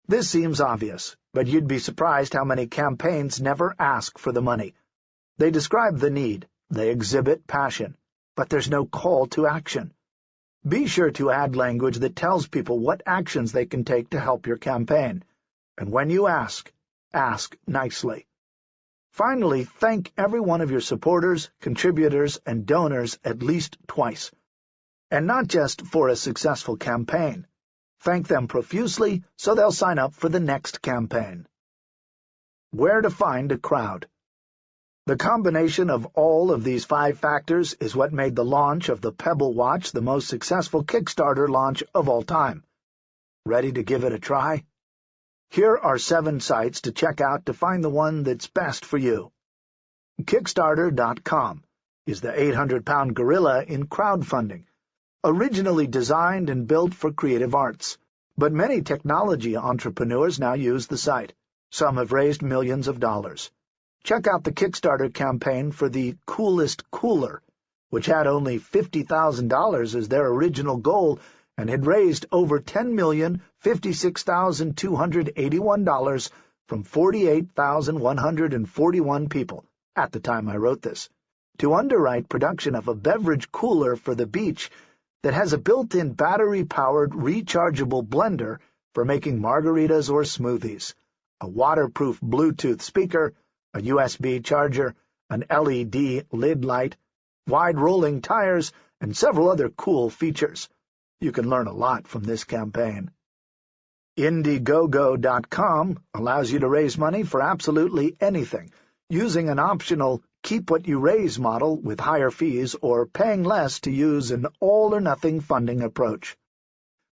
This seems obvious, but you'd be surprised how many campaigns never ask for the money. They describe the need, they exhibit passion, but there's no call to action. Be sure to add language that tells people what actions they can take to help your campaign. And when you ask, ask nicely. Finally, thank every one of your supporters, contributors, and donors at least twice. And not just for a successful campaign. Thank them profusely so they'll sign up for the next campaign. Where to find a crowd. The combination of all of these five factors is what made the launch of the Pebble Watch the most successful Kickstarter launch of all time. Ready to give it a try? Here are seven sites to check out to find the one that's best for you. Kickstarter.com is the 800-pound gorilla in crowdfunding originally designed and built for creative arts. But many technology entrepreneurs now use the site. Some have raised millions of dollars. Check out the Kickstarter campaign for the Coolest Cooler, which had only $50,000 as their original goal and had raised over $10,056,281 from 48,141 people at the time I wrote this. To underwrite production of a beverage cooler for the beach that has a built-in battery-powered rechargeable blender for making margaritas or smoothies, a waterproof Bluetooth speaker, a USB charger, an LED lid light, wide-rolling tires, and several other cool features. You can learn a lot from this campaign. Indiegogo.com allows you to raise money for absolutely anything, using an optional keep-what-you-raise model with higher fees or paying less to use an all-or-nothing funding approach.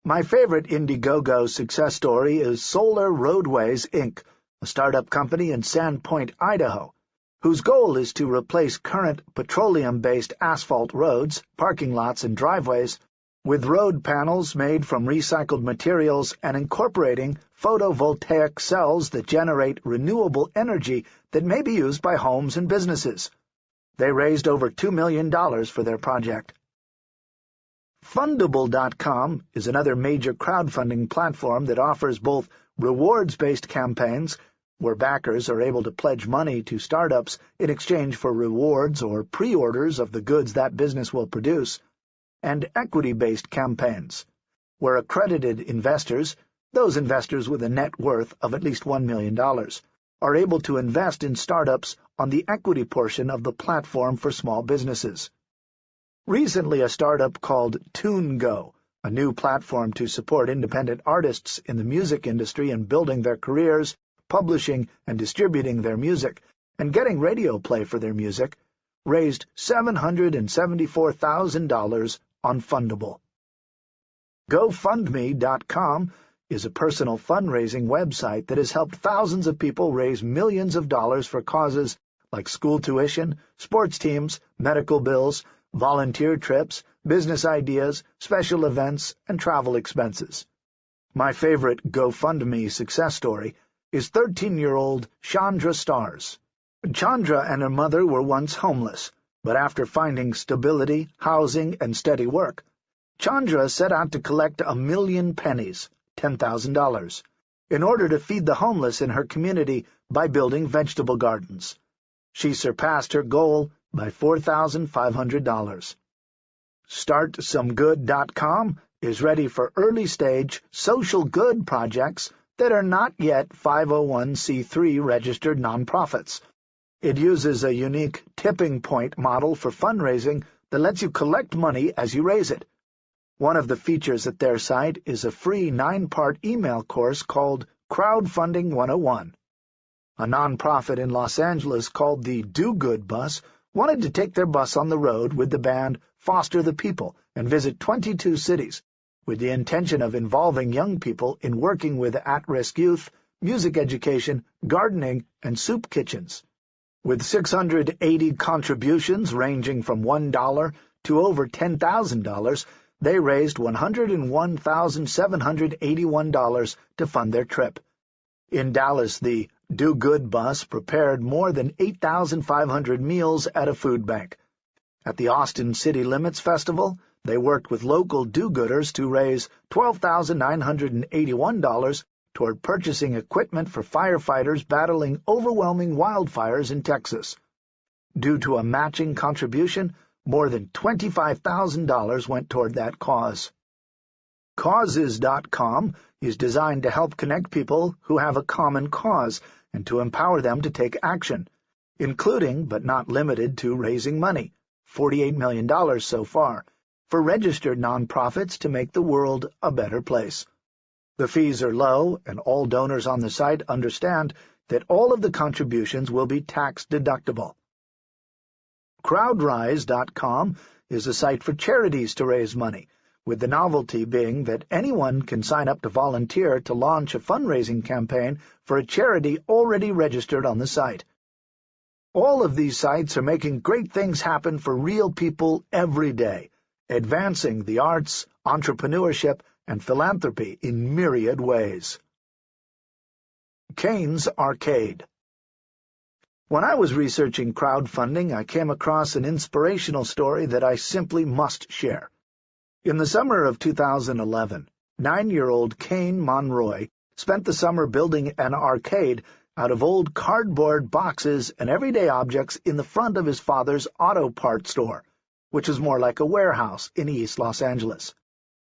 My favorite Indiegogo success story is Solar Roadways, Inc., a startup company in Sandpoint, Idaho, whose goal is to replace current petroleum-based asphalt roads, parking lots, and driveways with road panels made from recycled materials and incorporating photovoltaic cells that generate renewable energy that may be used by homes and businesses. They raised over $2 million for their project. Fundable.com is another major crowdfunding platform that offers both rewards-based campaigns, where backers are able to pledge money to startups in exchange for rewards or pre-orders of the goods that business will produce, and equity-based campaigns, where accredited investors, those investors with a net worth of at least $1 million, are able to invest in startups on the equity portion of the platform for small businesses. Recently, a startup called TuneGo, a new platform to support independent artists in the music industry in building their careers, publishing and distributing their music, and getting radio play for their music, raised $774,000 on Fundable. GoFundMe.com is a personal fundraising website that has helped thousands of people raise millions of dollars for causes like school tuition, sports teams, medical bills, volunteer trips, business ideas, special events, and travel expenses. My favorite GoFundMe success story is 13-year-old Chandra Stars. Chandra and her mother were once homeless, but after finding stability, housing, and steady work, Chandra set out to collect a million pennies, $10,000, in order to feed the homeless in her community by building vegetable gardens. She surpassed her goal by $4,500. StartSomeGood.com is ready for early-stage social good projects that are not yet 501c3 registered nonprofits. It uses a unique tipping point model for fundraising that lets you collect money as you raise it. One of the features at their site is a free nine-part email course called Crowdfunding 101. A nonprofit in Los Angeles called the Do Good Bus wanted to take their bus on the road with the band Foster the People and visit 22 cities, with the intention of involving young people in working with at-risk youth, music education, gardening, and soup kitchens. With 680 contributions ranging from $1 to over $10,000, they raised $101,781 to fund their trip. In Dallas, the Do Good bus prepared more than 8,500 meals at a food bank. At the Austin City Limits Festival, they worked with local do-gooders to raise $12,981 toward purchasing equipment for firefighters battling overwhelming wildfires in Texas. Due to a matching contribution, more than $25,000 went toward that cause. Causes.com is designed to help connect people who have a common cause and to empower them to take action, including, but not limited to, raising money, $48 million so far, for registered nonprofits to make the world a better place. The fees are low, and all donors on the site understand that all of the contributions will be tax-deductible. Crowdrise.com is a site for charities to raise money, with the novelty being that anyone can sign up to volunteer to launch a fundraising campaign for a charity already registered on the site. All of these sites are making great things happen for real people every day, advancing the arts, entrepreneurship, and philanthropy in myriad ways. Caine's Arcade When I was researching crowdfunding, I came across an inspirational story that I simply must share. In the summer of 2011, nine-year-old Caine Monroy spent the summer building an arcade out of old cardboard boxes and everyday objects in the front of his father's auto parts store, which was more like a warehouse in East Los Angeles.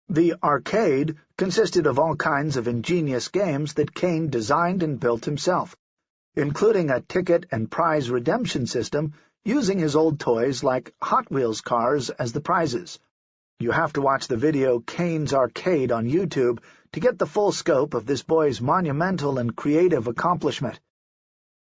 The arcade consisted of all kinds of ingenious games that Caine designed and built himself, including a ticket and prize redemption system using his old toys like Hot Wheels cars as the prizes. You have to watch the video Caine's Arcade on YouTube to get the full scope of this boy's monumental and creative accomplishment.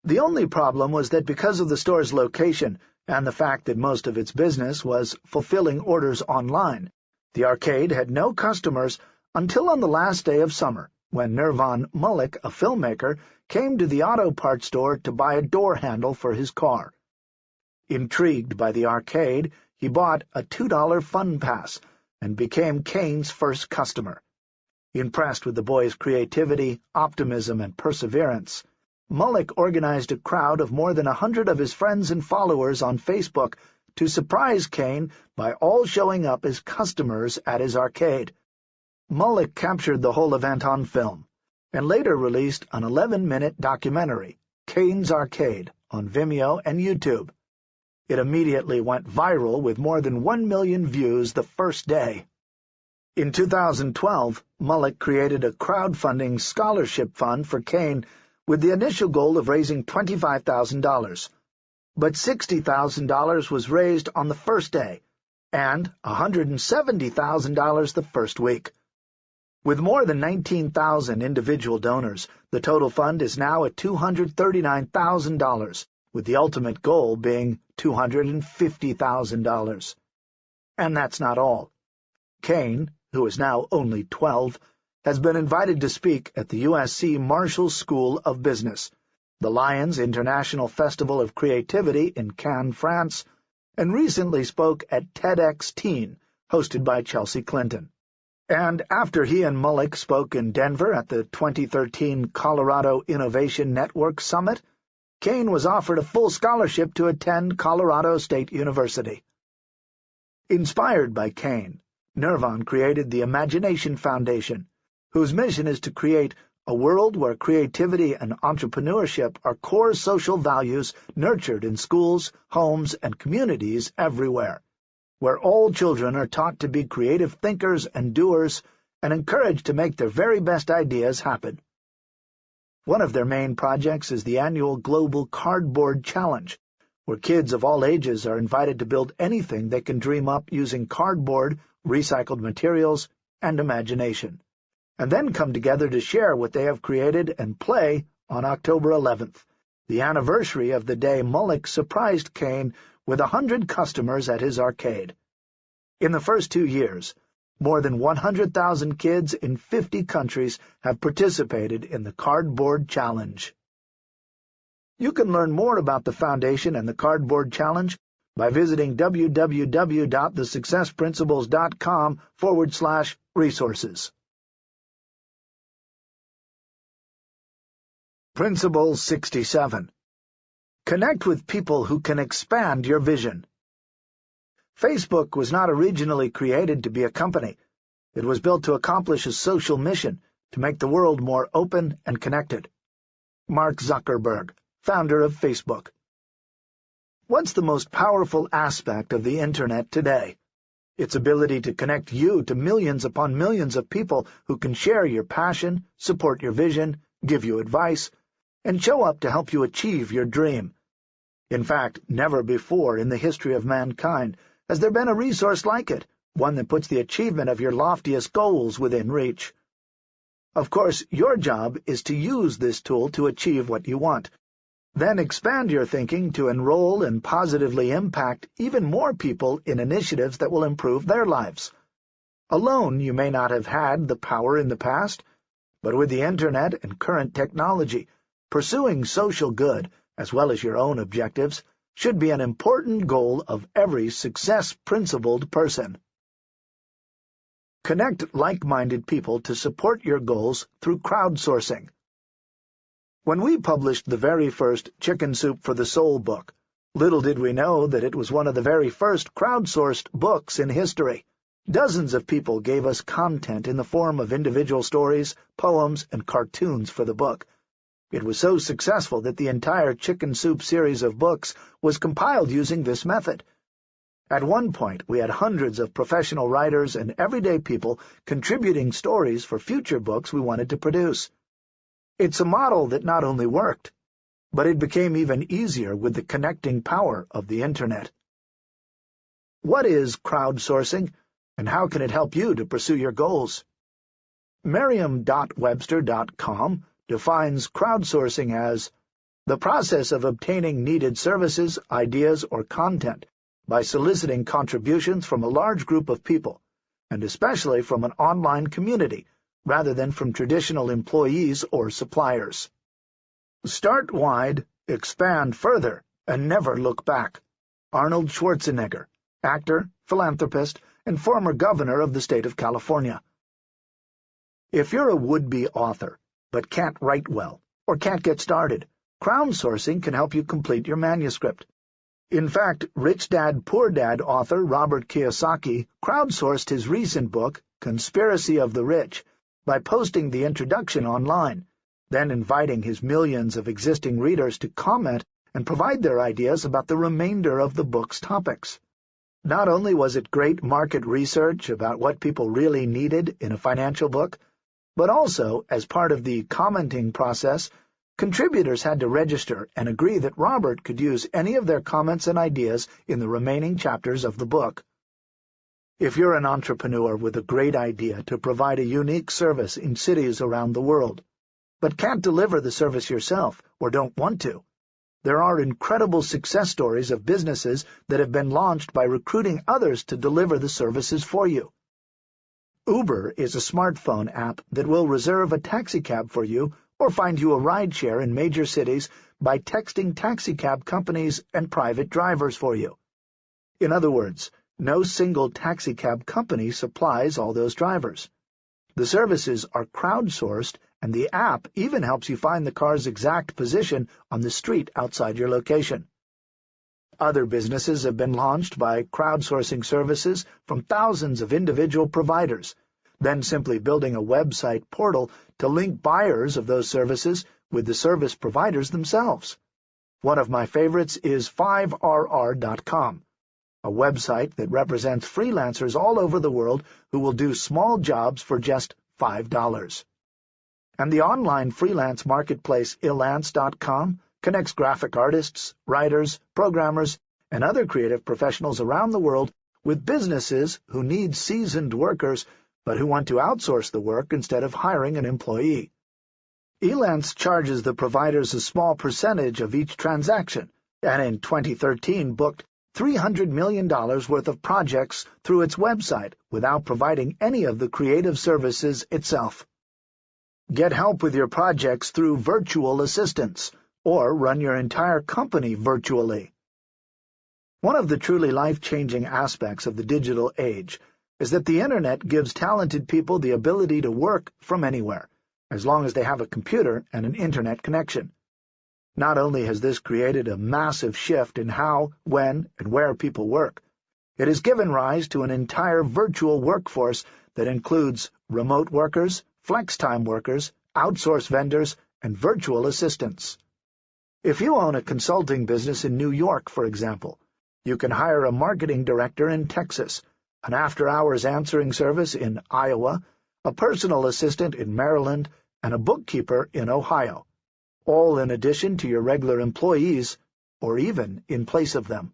The only problem was that because of the store's location and the fact that most of its business was fulfilling orders online, the arcade had no customers until on the last day of summer, when Nirvan Mullick, a filmmaker, came to the auto parts store to buy a door handle for his car. Intrigued by the arcade, he bought a $2 fun pass and became Caine's first customer. Impressed with the boy's creativity, optimism, and perseverance, Mullick organized a crowd of more than a hundred of his friends and followers on Facebook to surprise Caine by all showing up as customers at his arcade. Mullick captured the whole event on film, and later released an 11-minute documentary, Caine's Arcade, on Vimeo and YouTube. It immediately went viral with more than one million views the first day. In 2012, Mullick created a crowdfunding scholarship fund for Caine with the initial goal of raising $25,000. But $60,000 was raised on the first day, and $170,000 the first week. With more than 19,000 individual donors, the total fund is now at $239,000, with the ultimate goal being $250,000. And that's not all. Caine, who is now only 12, has been invited to speak at the USC Marshall School of Business, the Lions International Festival of Creativity in Cannes, France, and recently spoke at TEDx Teen, hosted by Chelsea Clinton. And after he and Mullick spoke in Denver at the 2013 Colorado Innovation Network Summit, Caine was offered a full scholarship to attend Colorado State University. Inspired by Caine, Nirvan created the Imagination Foundation, whose mission is to create a world where creativity and entrepreneurship are core social values nurtured in schools, homes, and communities everywhere, where all children are taught to be creative thinkers and doers and encouraged to make their very best ideas happen. One of their main projects is the annual Global Cardboard Challenge, where kids of all ages are invited to build anything they can dream up using cardboard recycled materials, and imagination, and then come together to share what they have created and play on October 11th, the anniversary of the day Mullick surprised Caine with a hundred customers at his arcade. In the first two years, more than 100,000 kids in 50 countries have participated in the Cardboard Challenge. You can learn more about the Foundation and the Cardboard Challenge by visiting www.thesuccessprinciples.com forward slash resources. Principle 67 Connect with people who can expand your vision. Facebook was not originally created to be a company. It was built to accomplish a social mission, to make the world more open and connected. Mark Zuckerberg, founder of Facebook. What's the most powerful aspect of the Internet today? Its ability to connect you to millions upon millions of people who can share your passion, support your vision, give you advice, and show up to help you achieve your dream. In fact, never before in the history of mankind has there been a resource like it, one that puts the achievement of your loftiest goals within reach. Of course, your job is to use this tool to achieve what you want, then expand your thinking to enroll and positively impact even more people in initiatives that will improve their lives. Alone, you may not have had the power in the past, but with the Internet and current technology, pursuing social good, as well as your own objectives, should be an important goal of every success-principled person. Connect like-minded people to support your goals through crowdsourcing. When we published the very first Chicken Soup for the Soul book, little did we know that it was one of the very first crowdsourced books in history. Dozens of people gave us content in the form of individual stories, poems, and cartoons for the book. It was so successful that the entire Chicken Soup series of books was compiled using this method. At one point, we had hundreds of professional writers and everyday people contributing stories for future books we wanted to produce. It's a model that not only worked, but it became even easier with the connecting power of the Internet. What is crowdsourcing, and how can it help you to pursue your goals? Merriam-Webster.com defines crowdsourcing as the process of obtaining needed services, ideas, or content by soliciting contributions from a large group of people, and especially from an online community, rather than from traditional employees or suppliers. Start wide, expand further, and never look back. Arnold Schwarzenegger, actor, philanthropist, and former governor of the state of California. If you're a would-be author, but can't write well, or can't get started, crowdsourcing can help you complete your manuscript. In fact, Rich Dad Poor Dad author Robert Kiyosaki crowdsourced his recent book, Conspiracy of the Rich, by posting the introduction online, then inviting his millions of existing readers to comment and provide their ideas about the remainder of the book's topics. Not only was it great market research about what people really needed in a financial book, but also, as part of the commenting process, contributors had to register and agree that Robert could use any of their comments and ideas in the remaining chapters of the book. If you're an entrepreneur with a great idea to provide a unique service in cities around the world, but can't deliver the service yourself or don't want to, there are incredible success stories of businesses that have been launched by recruiting others to deliver the services for you. Uber is a smartphone app that will reserve a taxicab for you or find you a rideshare in major cities by texting taxicab companies and private drivers for you. In other words, no single taxicab company supplies all those drivers. The services are crowdsourced, and the app even helps you find the car's exact position on the street outside your location. Other businesses have been launched by crowdsourcing services from thousands of individual providers, then simply building a website portal to link buyers of those services with the service providers themselves. One of my favorites is Fiverr.com a website that represents freelancers all over the world who will do small jobs for just $5. And the online freelance marketplace Elance.com connects graphic artists, writers, programmers, and other creative professionals around the world with businesses who need seasoned workers but who want to outsource the work instead of hiring an employee. Elance charges the providers a small percentage of each transaction, and in 2013 booked $300 million worth of projects through its website without providing any of the creative services itself. Get help with your projects through virtual assistants, or run your entire company virtually. One of the truly life-changing aspects of the digital age is that the Internet gives talented people the ability to work from anywhere, as long as they have a computer and an Internet connection. Not only has this created a massive shift in how, when, and where people work, it has given rise to an entire virtual workforce that includes remote workers, flex-time workers, outsource vendors, and virtual assistants. If you own a consulting business in New York, for example, you can hire a marketing director in Texas, an after-hours answering service in Iowa, a personal assistant in Maryland, and a bookkeeper in Ohio all in addition to your regular employees, or even in place of them.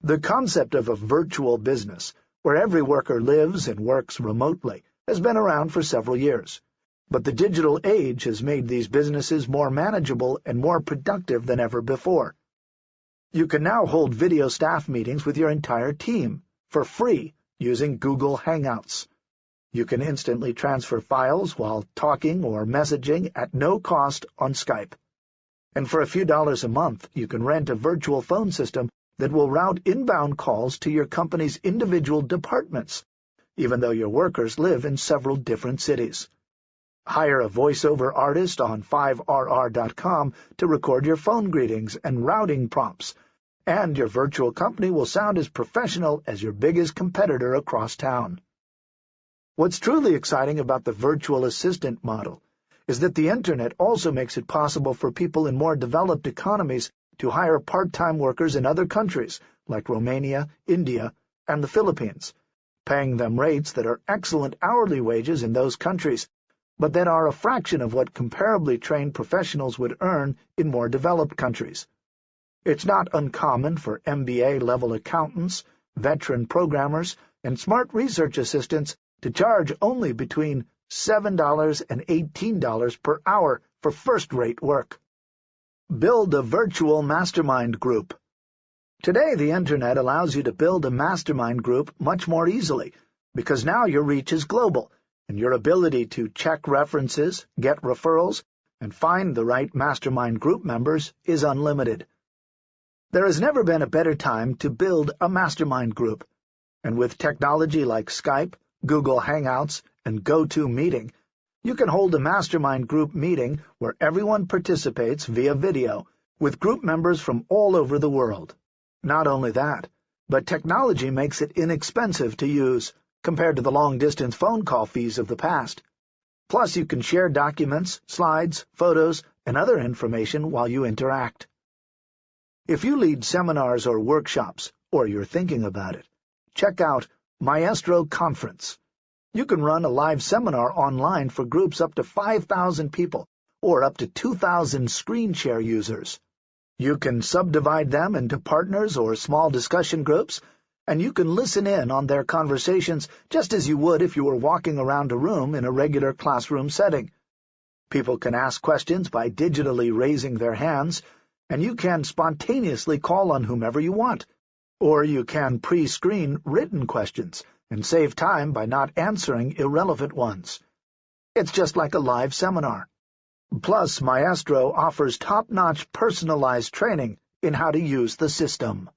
The concept of a virtual business, where every worker lives and works remotely, has been around for several years, but the digital age has made these businesses more manageable and more productive than ever before. You can now hold video staff meetings with your entire team, for free, using Google Hangouts. You can instantly transfer files while talking or messaging at no cost on Skype. And for a few dollars a month, you can rent a virtual phone system that will route inbound calls to your company's individual departments, even though your workers live in several different cities. Hire a voiceover artist on Fiverr.com to record your phone greetings and routing prompts, and your virtual company will sound as professional as your biggest competitor across town. What's truly exciting about the virtual assistant model is that the Internet also makes it possible for people in more developed economies to hire part-time workers in other countries, like Romania, India, and the Philippines, paying them rates that are excellent hourly wages in those countries, but that are a fraction of what comparably trained professionals would earn in more developed countries. It's not uncommon for MBA-level accountants, veteran programmers, and smart research assistants to charge only between $7 and $18 per hour for first-rate work. Build a virtual mastermind group. Today, the Internet allows you to build a mastermind group much more easily, because now your reach is global, and your ability to check references, get referrals, and find the right mastermind group members is unlimited. There has never been a better time to build a mastermind group, and with technology like Skype, Google Hangouts, and GoToMeeting, you can hold a mastermind group meeting where everyone participates via video, with group members from all over the world. Not only that, but technology makes it inexpensive to use, compared to the long-distance phone call fees of the past. Plus, you can share documents, slides, photos, and other information while you interact. If you lead seminars or workshops, or you're thinking about it, check out Maestro Conference. You can run a live seminar online for groups up to 5,000 people or up to 2,000 screen share users. You can subdivide them into partners or small discussion groups, and you can listen in on their conversations just as you would if you were walking around a room in a regular classroom setting. People can ask questions by digitally raising their hands, and you can spontaneously call on whomever you want. Or you can pre-screen written questions and save time by not answering irrelevant ones. It's just like a live seminar. Plus, Maestro offers top-notch personalized training in how to use the system.